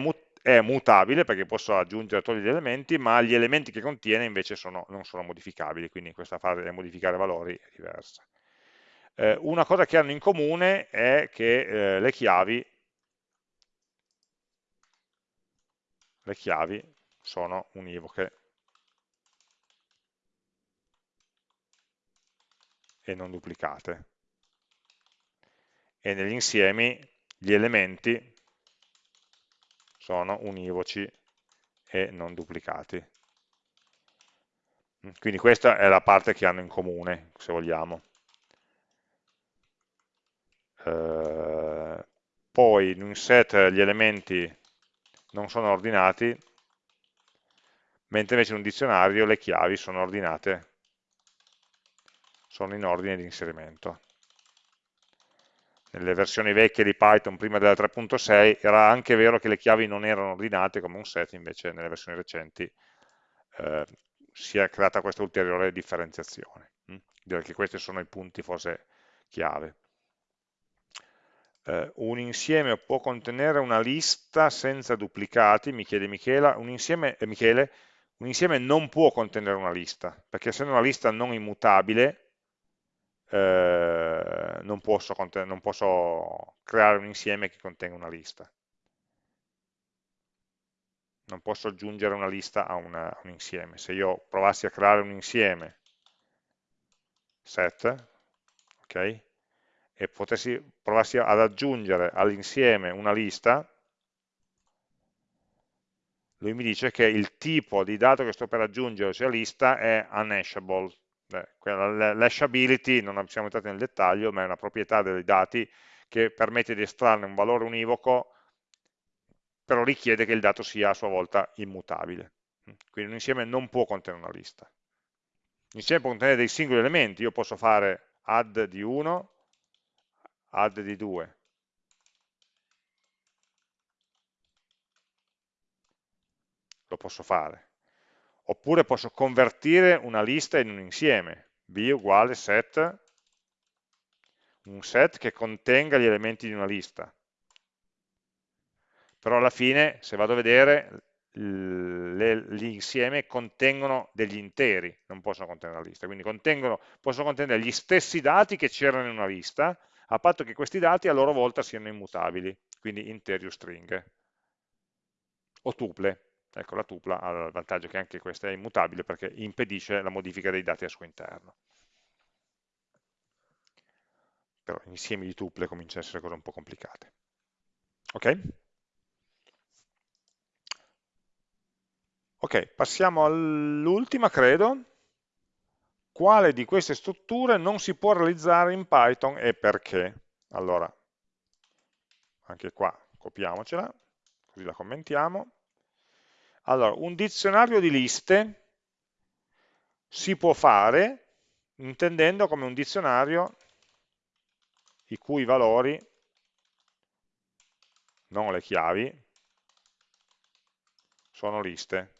è mutabile perché posso aggiungere togliere gli elementi, ma gli elementi che contiene invece sono, non sono modificabili, quindi questa fase di modificare valori è diversa. Eh, una cosa che hanno in comune è che eh, le chiavi le chiavi sono univoche e non duplicate. E negli insiemi gli elementi sono univoci e non duplicati. Quindi questa è la parte che hanno in comune, se vogliamo. Eh, poi in un set gli elementi non sono ordinati, mentre invece in un dizionario le chiavi sono ordinate, sono in ordine di inserimento nelle versioni vecchie di Python prima della 3.6 era anche vero che le chiavi non erano ordinate come un set, invece nelle versioni recenti eh, si è creata questa ulteriore differenziazione. Mm? Direi che questi sono i punti forse chiave. Eh, un insieme può contenere una lista senza duplicati, mi chiede Michela, un insieme, eh, Michele, un insieme non può contenere una lista, perché essendo una lista non immutabile, eh, non, posso, non, posso, creare un insieme che contenga una lista. Non posso aggiungere una lista a, una, un insieme. Se io provassi a creare un insieme set, ok, e potessi, provassi ad aggiungere all'insieme una lista, lui mi dice che il tipo di dato che sto per aggiungere, sia lista, è unhashable, L'hashability, non siamo entrati nel dettaglio, ma è una proprietà dei dati che permette di estrarne un valore univoco, però richiede che il dato sia a sua volta immutabile. Quindi un insieme non può contenere una lista. L'insieme può contenere dei singoli elementi, io posso fare add di 1, add di 2. Lo posso fare oppure posso convertire una lista in un insieme, b uguale set, un set che contenga gli elementi di una lista. però alla fine, se vado a vedere, l'insieme contengono degli interi, non possono contenere la lista, quindi possono contenere gli stessi dati che c'erano in una lista, a patto che questi dati a loro volta siano immutabili, quindi interi o stringhe, o tuple. Ecco, la tupla ha il vantaggio che anche questa è immutabile perché impedisce la modifica dei dati al suo interno. Però insiemi di tuple cominciano a essere cose un po' complicate. Ok? Ok, passiamo all'ultima, credo. Quale di queste strutture non si può realizzare in Python e perché? Allora, anche qua copiamocela, così la commentiamo. Allora, un dizionario di liste si può fare intendendo come un dizionario i cui valori, non le chiavi, sono liste.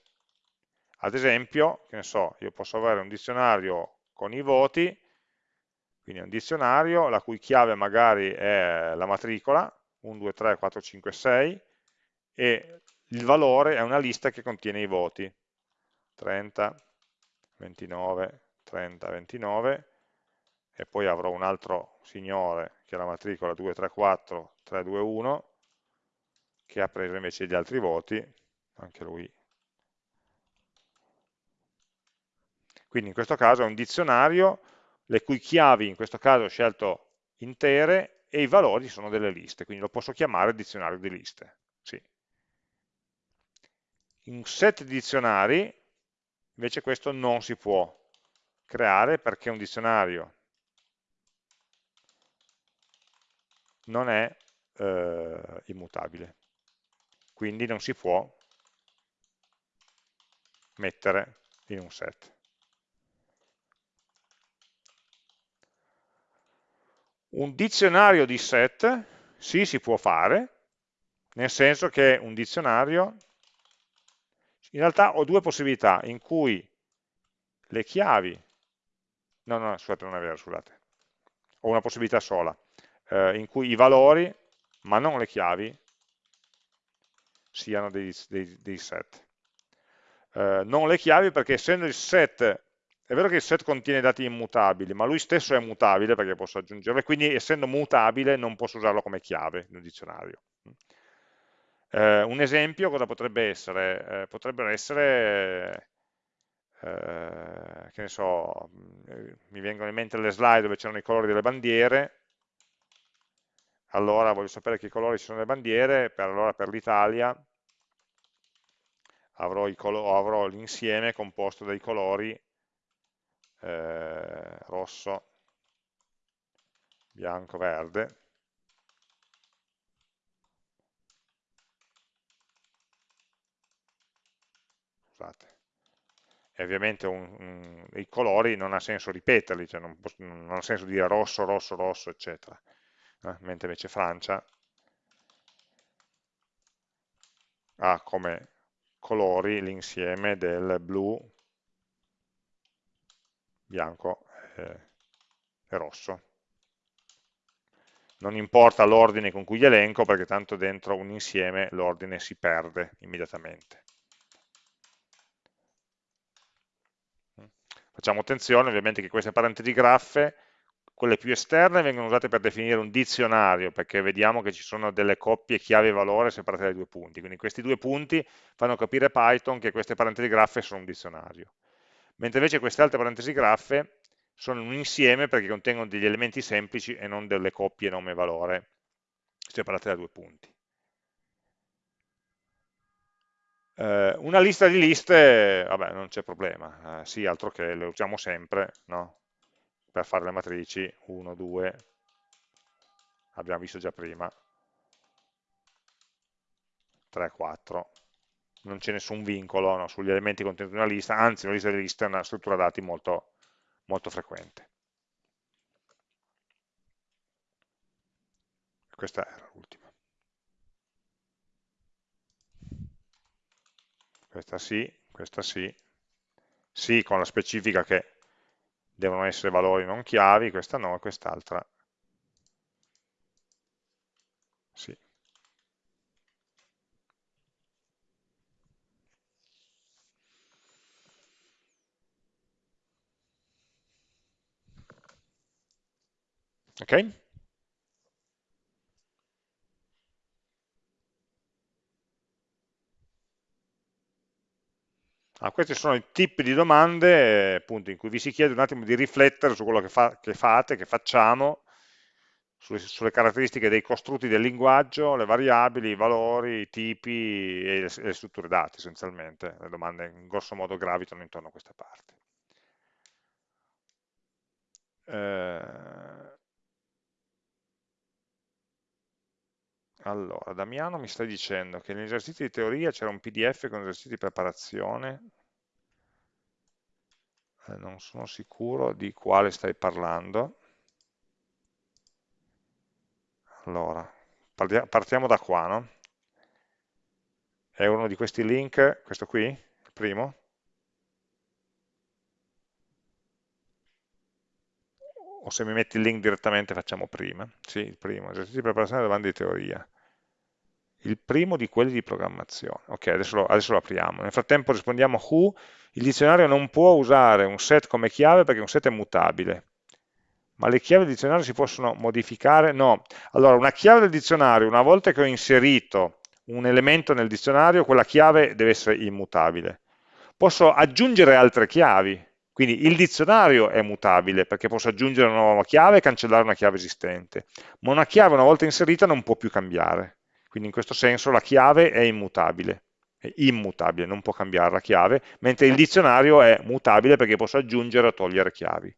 Ad esempio, che ne so, io posso avere un dizionario con i voti, quindi un dizionario la cui chiave magari è la matricola, 1, 2, 3, 4, 5, 6, e il valore è una lista che contiene i voti, 30, 29, 30, 29, e poi avrò un altro signore che è la matricola 234, 321, che ha preso invece gli altri voti, anche lui. Quindi in questo caso è un dizionario, le cui chiavi in questo caso ho scelto intere e i valori sono delle liste, quindi lo posso chiamare dizionario di liste. In set di dizionari invece questo non si può creare perché un dizionario non è eh, immutabile, quindi non si può mettere in un set. Un dizionario di set, sì, si può fare, nel senso che un dizionario, in realtà ho due possibilità in cui le chiavi, no, no, scusate, non è vero, scusate, ho una possibilità sola, eh, in cui i valori, ma non le chiavi, siano dei, dei, dei set. Eh, non le chiavi perché essendo il set è vero che il set contiene dati immutabili, ma lui stesso è mutabile perché posso aggiungerlo, e quindi essendo mutabile non posso usarlo come chiave nel dizionario. Eh, un esempio cosa potrebbe essere? Eh, potrebbero essere, eh, che ne so, eh, mi vengono in mente le slide dove c'erano i colori delle bandiere, allora voglio sapere che colori ci sono le bandiere, per, allora per l'Italia avrò l'insieme composto dai colori eh, rosso, bianco, verde, scusate, e ovviamente un, un, i colori non ha senso ripeterli, cioè non, non, ha senso dire rosso, rosso, rosso, eccetera, eh? mentre invece Francia ha come colori l'insieme del blu, bianco eh, e rosso. Non importa l'ordine con cui li elenco perché tanto dentro un insieme l'ordine si perde immediatamente. Facciamo attenzione ovviamente che queste parentesi graffe, quelle più esterne, vengono usate per definire un dizionario, perché vediamo che ci sono delle coppie chiave-valore separate dai due punti. Quindi questi due punti fanno capire Python che queste parentesi graffe sono un dizionario mentre invece queste altre parentesi graffe sono un insieme perché contengono degli elementi semplici e non delle coppie nome-valore separate da due punti. Eh, una lista di liste, vabbè, non c'è problema, eh, sì, altro che le usiamo sempre, no? Per fare le matrici, 1, 2, abbiamo visto già prima, 3, 4, non c'è nessun vincolo no, sugli elementi contenuti in una lista, anzi una lista di liste è una struttura dati molto, molto frequente. Questa era l'ultima. questa sì, questa sì, sì con la specifica che devono essere valori non chiavi, questa no, quest'altra sì. Ok? Ah, questi sono i tipi di domande appunto, in cui vi si chiede un attimo di riflettere su quello che, fa, che fate, che facciamo, sulle, sulle, caratteristiche dei costrutti del linguaggio, le variabili, i valori, i tipi e le, le strutture dati essenzialmente. Le domande in grosso modo gravitano intorno a questa parte. Eh, Allora, Damiano mi stai dicendo che negli esercizi di teoria c'era un PDF con esercizi di preparazione, eh, non sono sicuro di quale stai parlando. Allora, partiamo da qua, no? È uno di questi link, questo qui, il primo? O se mi metti il link direttamente facciamo prima? Sì, il primo, esercizi di preparazione delle domande di teoria il primo di quelli di programmazione. Ok, adesso lo, adesso lo apriamo. Nel frattempo rispondiamo who, il dizionario non può usare un set come chiave perché un set è mutabile. Ma le chiavi del dizionario si possono modificare? No. Allora, una chiave del dizionario, una volta che ho inserito un elemento nel dizionario, quella chiave deve essere immutabile. Posso aggiungere altre chiavi, quindi il dizionario è mutabile perché posso aggiungere una nuova chiave e cancellare una chiave esistente, ma una chiave una volta inserita non può più cambiare. Quindi in questo senso la chiave è immutabile, è immutabile, non può cambiare la chiave, mentre il dizionario è mutabile perché posso aggiungere o togliere chiavi.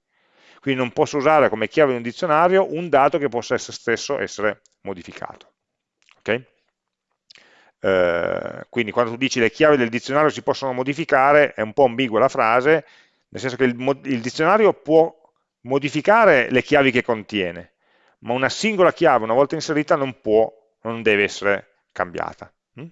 Quindi non posso usare come chiave di un dizionario un dato che possa essere stesso essere modificato. Okay? Eh, quindi quando tu dici le chiavi del dizionario si possono modificare, è un po' ambigua la frase, nel senso che il, il dizionario può modificare le chiavi che contiene, ma una singola chiave, una volta inserita, non può non deve essere cambiata. Mm?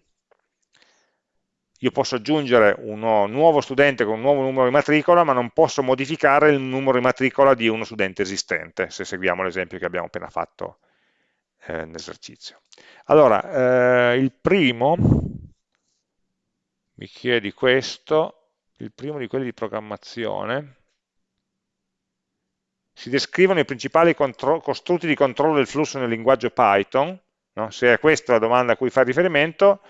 Io posso aggiungere un nuovo studente con un nuovo numero di matricola, ma non posso modificare il numero di matricola di uno studente esistente, se seguiamo l'esempio che abbiamo appena fatto eh, nell'esercizio. Allora, eh, il primo, mi chiedi questo, il primo di quelli di programmazione, si descrivono i principali costrutti di controllo del flusso nel linguaggio Python, No? Se è questa la domanda a cui fa riferimento,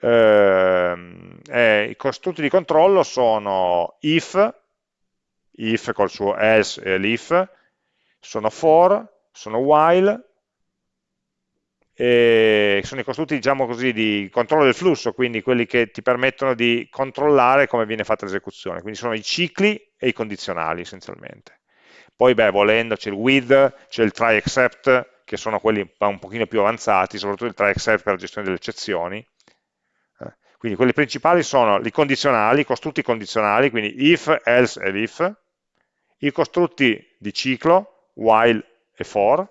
ehm, eh, i costrutti di controllo sono if, if col suo else e l'if, sono for, sono while, sono i costrutti diciamo così, di controllo del flusso, quindi quelli che ti permettono di controllare come viene fatta l'esecuzione, quindi sono i cicli e i condizionali essenzialmente. Poi beh, volendo c'è il with, c'è il try except, che sono quelli un pochino più avanzati, soprattutto il try except per la gestione delle eccezioni. Eh, quindi quelli principali sono i condizionali, i costrutti condizionali, quindi if, else e if, i costrutti di ciclo, while e for,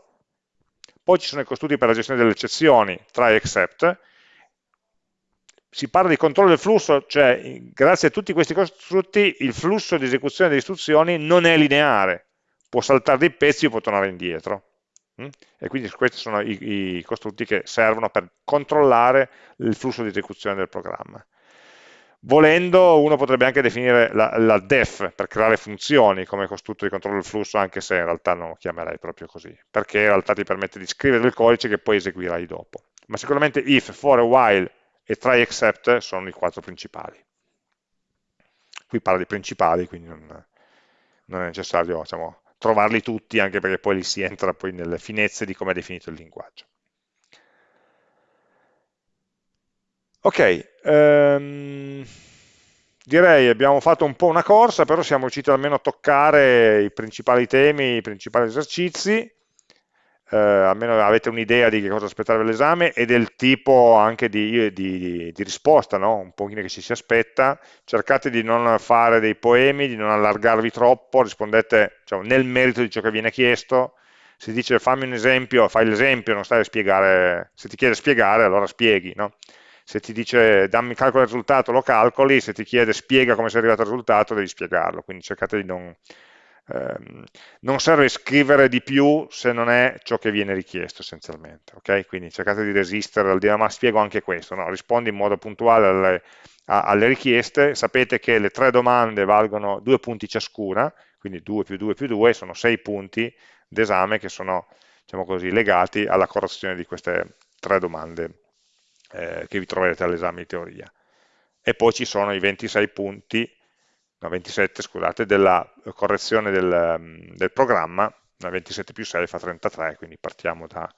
poi ci sono i costrutti per la gestione delle eccezioni, try except, si parla di controllo del flusso, cioè grazie a tutti questi costrutti il flusso di esecuzione delle istruzioni non è lineare, può saltare dei pezzi o può tornare indietro. Mm? E quindi questi sono i, i, costrutti che servono per controllare il flusso di esecuzione del programma. Volendo, uno potrebbe anche definire la, la, def per creare funzioni come costrutto di controllo del flusso, anche se in realtà non lo chiamerei proprio così, perché in realtà ti permette di scrivere del codice che poi eseguirai dopo. Ma sicuramente if, for, while e try except sono i quattro principali. Qui parla di principali, quindi non, non è necessario diciamo, trovarli tutti, anche perché poi li si entra poi nelle finezze di come è definito il linguaggio. Ok, um, direi abbiamo fatto un po' una corsa, però siamo riusciti almeno a toccare i principali temi, i principali esercizi, eh, almeno avete un'idea di che cosa aspettare dall'esame e del tipo anche di, di, di risposta, no? un pochino che ci si aspetta, cercate di non fare dei poemi, di non allargarvi troppo, rispondete diciamo, nel merito di ciò che viene chiesto, se dice fammi un esempio, fai l'esempio, non stai a spiegare, se ti chiede spiegare allora spieghi, no? se ti dice dammi calcolo il risultato lo calcoli, se ti chiede spiega come sei arrivato al risultato devi spiegarlo, quindi cercate di non, Ehm, non serve scrivere di più se non è ciò che viene richiesto essenzialmente, ok? Quindi cercate di resistere al dire ma spiego anche questo, no? rispondi in modo puntuale alle, a, alle richieste, sapete che le tre domande valgono due punti ciascuna, quindi 2 più 2 più 2 sono 6 punti, d'esame che sono diciamo così, legati alla correzione di queste tre domande eh, che vi troverete all'esame di teoria. E poi ci sono i 26 punti, no 27 scusate, della correzione del, del programma, 27 più 6 fa 33, quindi partiamo da,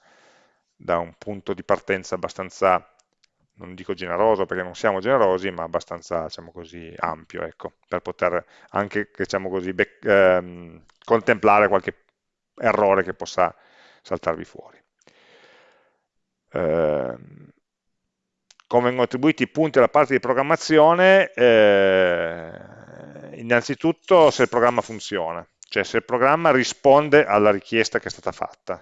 da un punto di partenza abbastanza non dico generoso perché non siamo generosi, ma abbastanza diciamo così, ampio, ecco, per poter anche diciamo così, ehm, contemplare qualche errore che possa saltarvi fuori. Eh, come vengono attribuiti i punti alla parte di programmazione? Eh, innanzitutto se il programma funziona, cioè se il programma risponde alla richiesta che è stata fatta.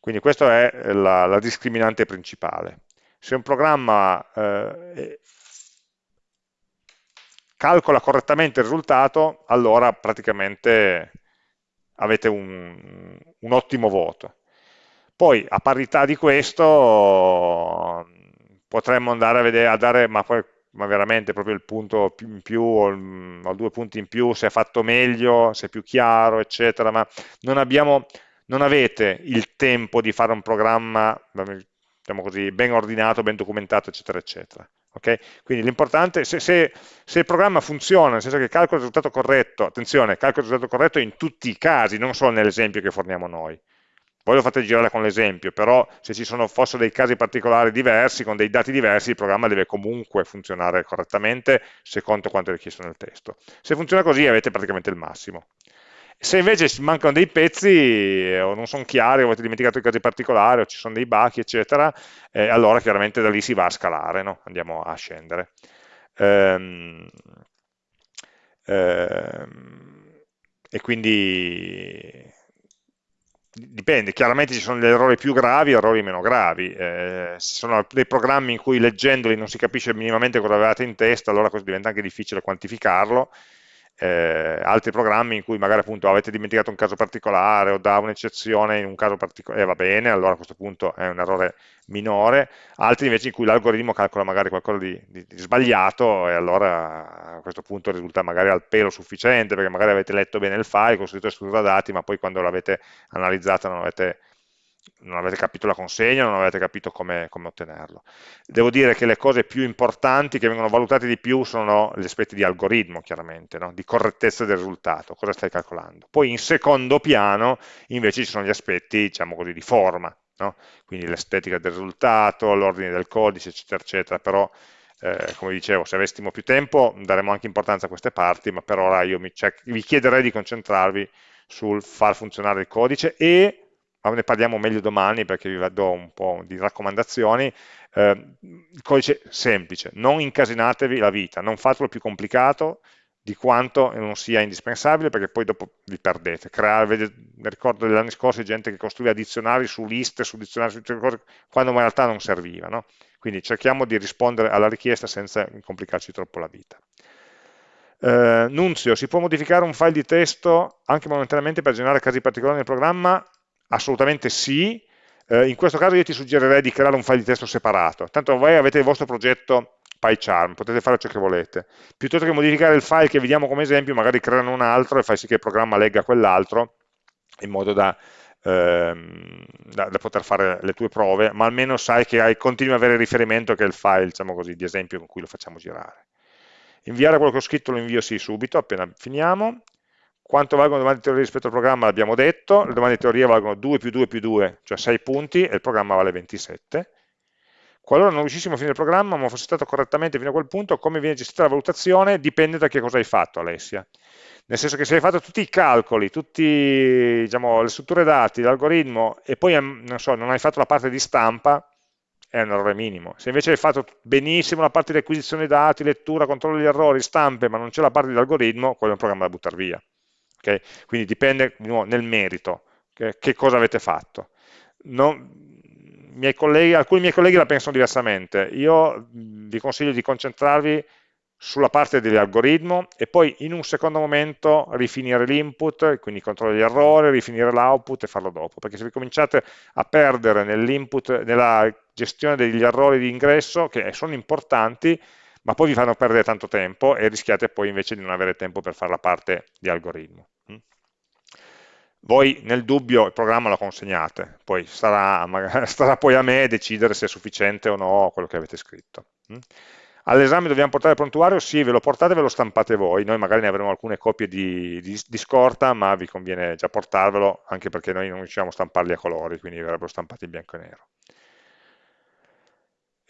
Quindi questa è la, la discriminante principale se un programma eh, calcola correttamente il risultato, allora praticamente avete un, un ottimo voto. Poi a parità di questo potremmo andare a vedere, a dare, ma poi ma veramente proprio il punto in più o, il, o, due punti in più, se è fatto meglio, se è più chiaro, eccetera, ma non, abbiamo, non avete il tempo di fare un programma, diciamo così, ben ordinato, ben documentato, eccetera, eccetera. Okay? Quindi l'importante, se, se, se, il programma funziona, nel senso che calcola il risultato corretto, attenzione, calcola il risultato corretto in tutti i casi, non solo nell'esempio che forniamo noi. Voi lo fate girare con l'esempio, però se ci sono, fossero dei casi particolari diversi, con dei dati diversi, il programma deve comunque funzionare correttamente secondo quanto è richiesto nel testo. Se funziona così avete praticamente il massimo. Se invece mancano dei pezzi eh, o non sono chiari, o avete dimenticato i casi particolari o ci sono dei bachi, eccetera, eh, allora chiaramente da lì si va a scalare, no? andiamo a scendere. Ehm, ehm, e quindi dipende, chiaramente ci sono degli errori più gravi e errori meno gravi, eh, ci sono dei programmi in cui leggendoli non si capisce minimamente cosa avevate in testa, allora diventa anche difficile quantificarlo, eh, altri programmi in cui magari appunto avete dimenticato un caso particolare o da un'eccezione in un caso particolare, eh, va bene, allora a questo punto è un errore minore, altri invece in cui l'algoritmo calcola magari qualcosa di, di, di, sbagliato e allora a questo punto risulta magari al pelo sufficiente perché magari avete letto bene il file, costruito e struttura dati, ma poi quando l'avete analizzato non avete non avete capito la consegna, non avete capito come, come, ottenerlo. Devo dire che le cose più importanti, che vengono valutate di più, sono gli aspetti di algoritmo, chiaramente, no? di correttezza del risultato, cosa stai calcolando. Poi in secondo piano, invece, ci sono gli aspetti, diciamo così, di forma, no? quindi l'estetica del risultato, l'ordine del codice, eccetera, eccetera, però... Eh, come dicevo, se avessimo più tempo daremo anche importanza a queste parti, ma per ora io cioè, vi chiederei di concentrarvi sul far funzionare il codice e ma ne parliamo meglio domani perché vi do un po' di raccomandazioni, eh, codice semplice, non incasinatevi la vita, non fatelo più complicato di quanto non sia indispensabile perché poi dopo vi perdete. Creare, ricordo degli anni scorsi gente che costruiva dizionari su liste, su dizionari, su cose, quando in realtà non serviva. No? Quindi cerchiamo di rispondere alla richiesta senza complicarci troppo la vita. Eh, Nunzio, si può modificare un file di testo anche momentaneamente per generare casi particolari nel programma? Assolutamente sì, eh, in questo caso io ti suggerirei di creare un file di testo separato, tanto voi avete il vostro progetto PyCharm, potete fare ciò che volete, piuttosto che modificare il file che vediamo come esempio, magari creare un altro e fai sì che il programma legga quell'altro, in modo da, ehm, da, da, poter fare le tue prove, ma almeno sai che hai, continui ad avere riferimento che è il file, diciamo così, di esempio con cui lo facciamo girare. Inviare quello che ho scritto lo invio sì subito, appena finiamo, quanto valgono le domande di teoria rispetto al programma l'abbiamo detto, le domande di teoria valgono 2 più 2 più 2, cioè 6 punti, e il programma vale 27. Qualora non riuscissimo a finire il programma, ma fosse stato correttamente fino a quel punto, come viene gestita la valutazione dipende da che cosa hai fatto, Alessia. Nel senso che se hai fatto tutti i calcoli, tutte diciamo, le strutture dati, l'algoritmo, e poi non, so, non hai fatto la parte di stampa, è un errore minimo. Se invece hai fatto benissimo la parte di acquisizione dati, lettura, controllo degli errori, stampe, ma non c'è la parte di algoritmo, quello è un programma da buttare via. Okay? Quindi dipende nuovo, nel merito, che, che, cosa avete fatto. Non, miei colleghi, alcuni miei colleghi la pensano diversamente, io vi consiglio di concentrarvi sulla parte dell'algoritmo e poi in un secondo momento rifinire l'input, quindi controllare gli errori, rifinire l'output e farlo dopo, perché se vi cominciate a perdere nell'input, nella gestione degli errori di ingresso, che sono importanti, ma poi vi fanno perdere tanto tempo e rischiate poi invece di non avere tempo per fare la parte di algoritmo. Voi nel dubbio il programma lo consegnate, poi starà, magari, starà poi a me decidere se è sufficiente o no quello che avete scritto. All'esame dobbiamo portare il prontuario? Sì, ve lo portate e ve lo stampate voi, noi magari ne avremo alcune copie di, di, di scorta, ma vi conviene già portarvelo, anche perché noi non riusciamo a stamparli a colori, quindi verrebbero stampati in bianco e nero.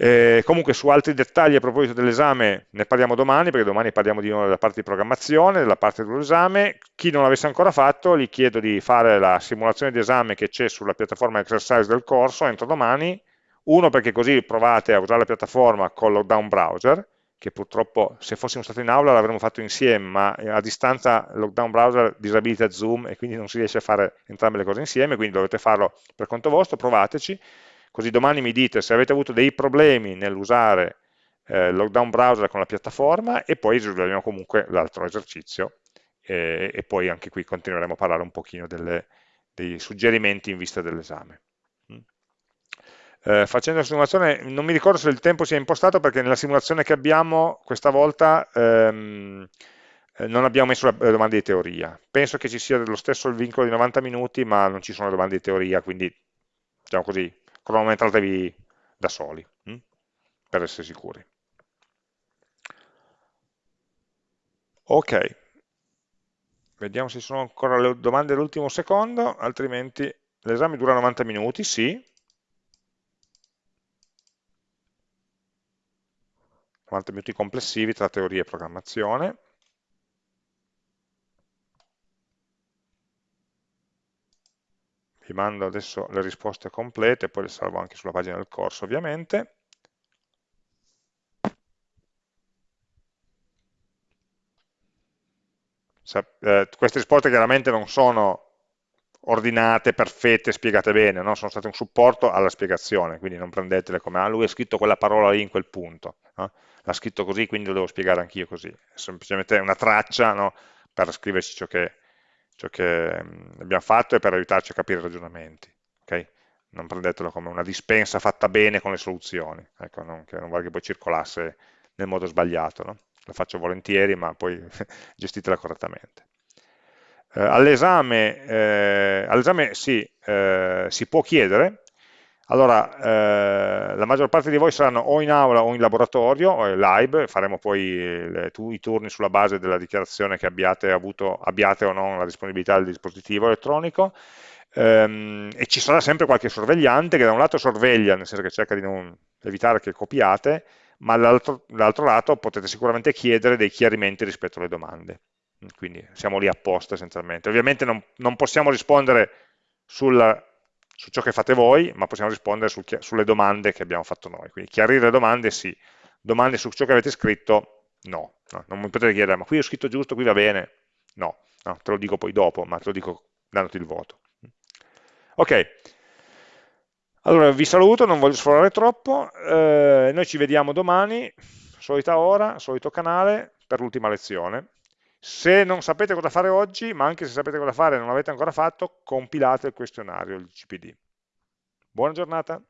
Eh, comunque su altri dettagli a proposito dell'esame ne parliamo domani, perché domani parliamo di nuovo della parte di programmazione, della parte dell'esame. Chi non l'avesse ancora fatto, gli chiedo di fare la simulazione di esame che c'è sulla piattaforma exercise del corso entro domani, uno perché così provate a usare la piattaforma con Lockdown Browser, che purtroppo se fossimo stati in aula l'avremmo fatto insieme, ma a distanza Lockdown Browser disabilita Zoom e quindi non si riesce a fare entrambe le cose insieme, quindi dovete farlo per conto vostro, provateci così domani mi dite se avete avuto dei problemi nell'usare eh, Lockdown Browser con la piattaforma e poi risolveremo comunque l'altro esercizio e, e, poi anche qui continueremo a parlare un pochino delle, dei suggerimenti in vista dell'esame. Mm. Eh, facendo la simulazione, non mi ricordo se il tempo sia impostato perché nella simulazione che abbiamo questa volta ehm, eh, non abbiamo messo le domande di teoria. Penso che ci sia lo stesso il vincolo di 90 minuti, ma non ci sono domande di teoria, quindi diciamo così, cronometratevi da soli, hm? per essere sicuri. Ok, vediamo se sono ancora le domande all'ultimo secondo, altrimenti l'esame dura 90 minuti, sì. 90 minuti complessivi tra teoria e programmazione. Vi mando adesso le risposte complete, poi le salvo anche sulla pagina del corso ovviamente. Eh, queste risposte chiaramente non sono ordinate, perfette, spiegate bene, no? sono state un supporto alla spiegazione, quindi non prendetele come, ah lui ha scritto quella parola lì in quel punto, no? l'ha scritto così, quindi lo devo spiegare anch'io così, è semplicemente una traccia no? per scriverci ciò che, ciò che abbiamo fatto è per aiutarci a capire i ragionamenti. Okay? Non prendetelo come una dispensa fatta bene con le soluzioni, ecco, non, che non vuole che poi circolasse nel modo sbagliato. No? Lo faccio volentieri, ma poi gestitela correttamente. Eh, All'esame eh, all sì, eh, si può chiedere, allora, eh, la maggior parte di voi saranno o in aula o in laboratorio, o in live, faremo poi le, tu, i turni sulla base della dichiarazione che abbiate, avuto, abbiate o non la disponibilità del dispositivo elettronico, ehm, e ci sarà sempre qualche sorvegliante che da un lato sorveglia, nel senso che cerca di non evitare che copiate, ma dall'altro lato potete sicuramente chiedere dei chiarimenti rispetto alle domande. Quindi siamo lì apposta essenzialmente. Ovviamente non, non possiamo rispondere sulla su ciò che fate voi, ma possiamo rispondere su, sulle domande che abbiamo fatto noi. Quindi chiarire le domande sì, domande su ciò che avete scritto no. no. Non mi potete chiedere, ma qui ho scritto giusto, qui va bene? No, no, te lo dico poi dopo, ma te lo dico dandoti il voto. Ok, allora vi saluto, non voglio sforare troppo, eh, noi ci vediamo domani, solita ora, solito canale, per l'ultima lezione. Se non sapete cosa fare oggi, ma anche se sapete cosa fare e non l'avete ancora fatto, compilate il questionario, il CPD. Buona giornata.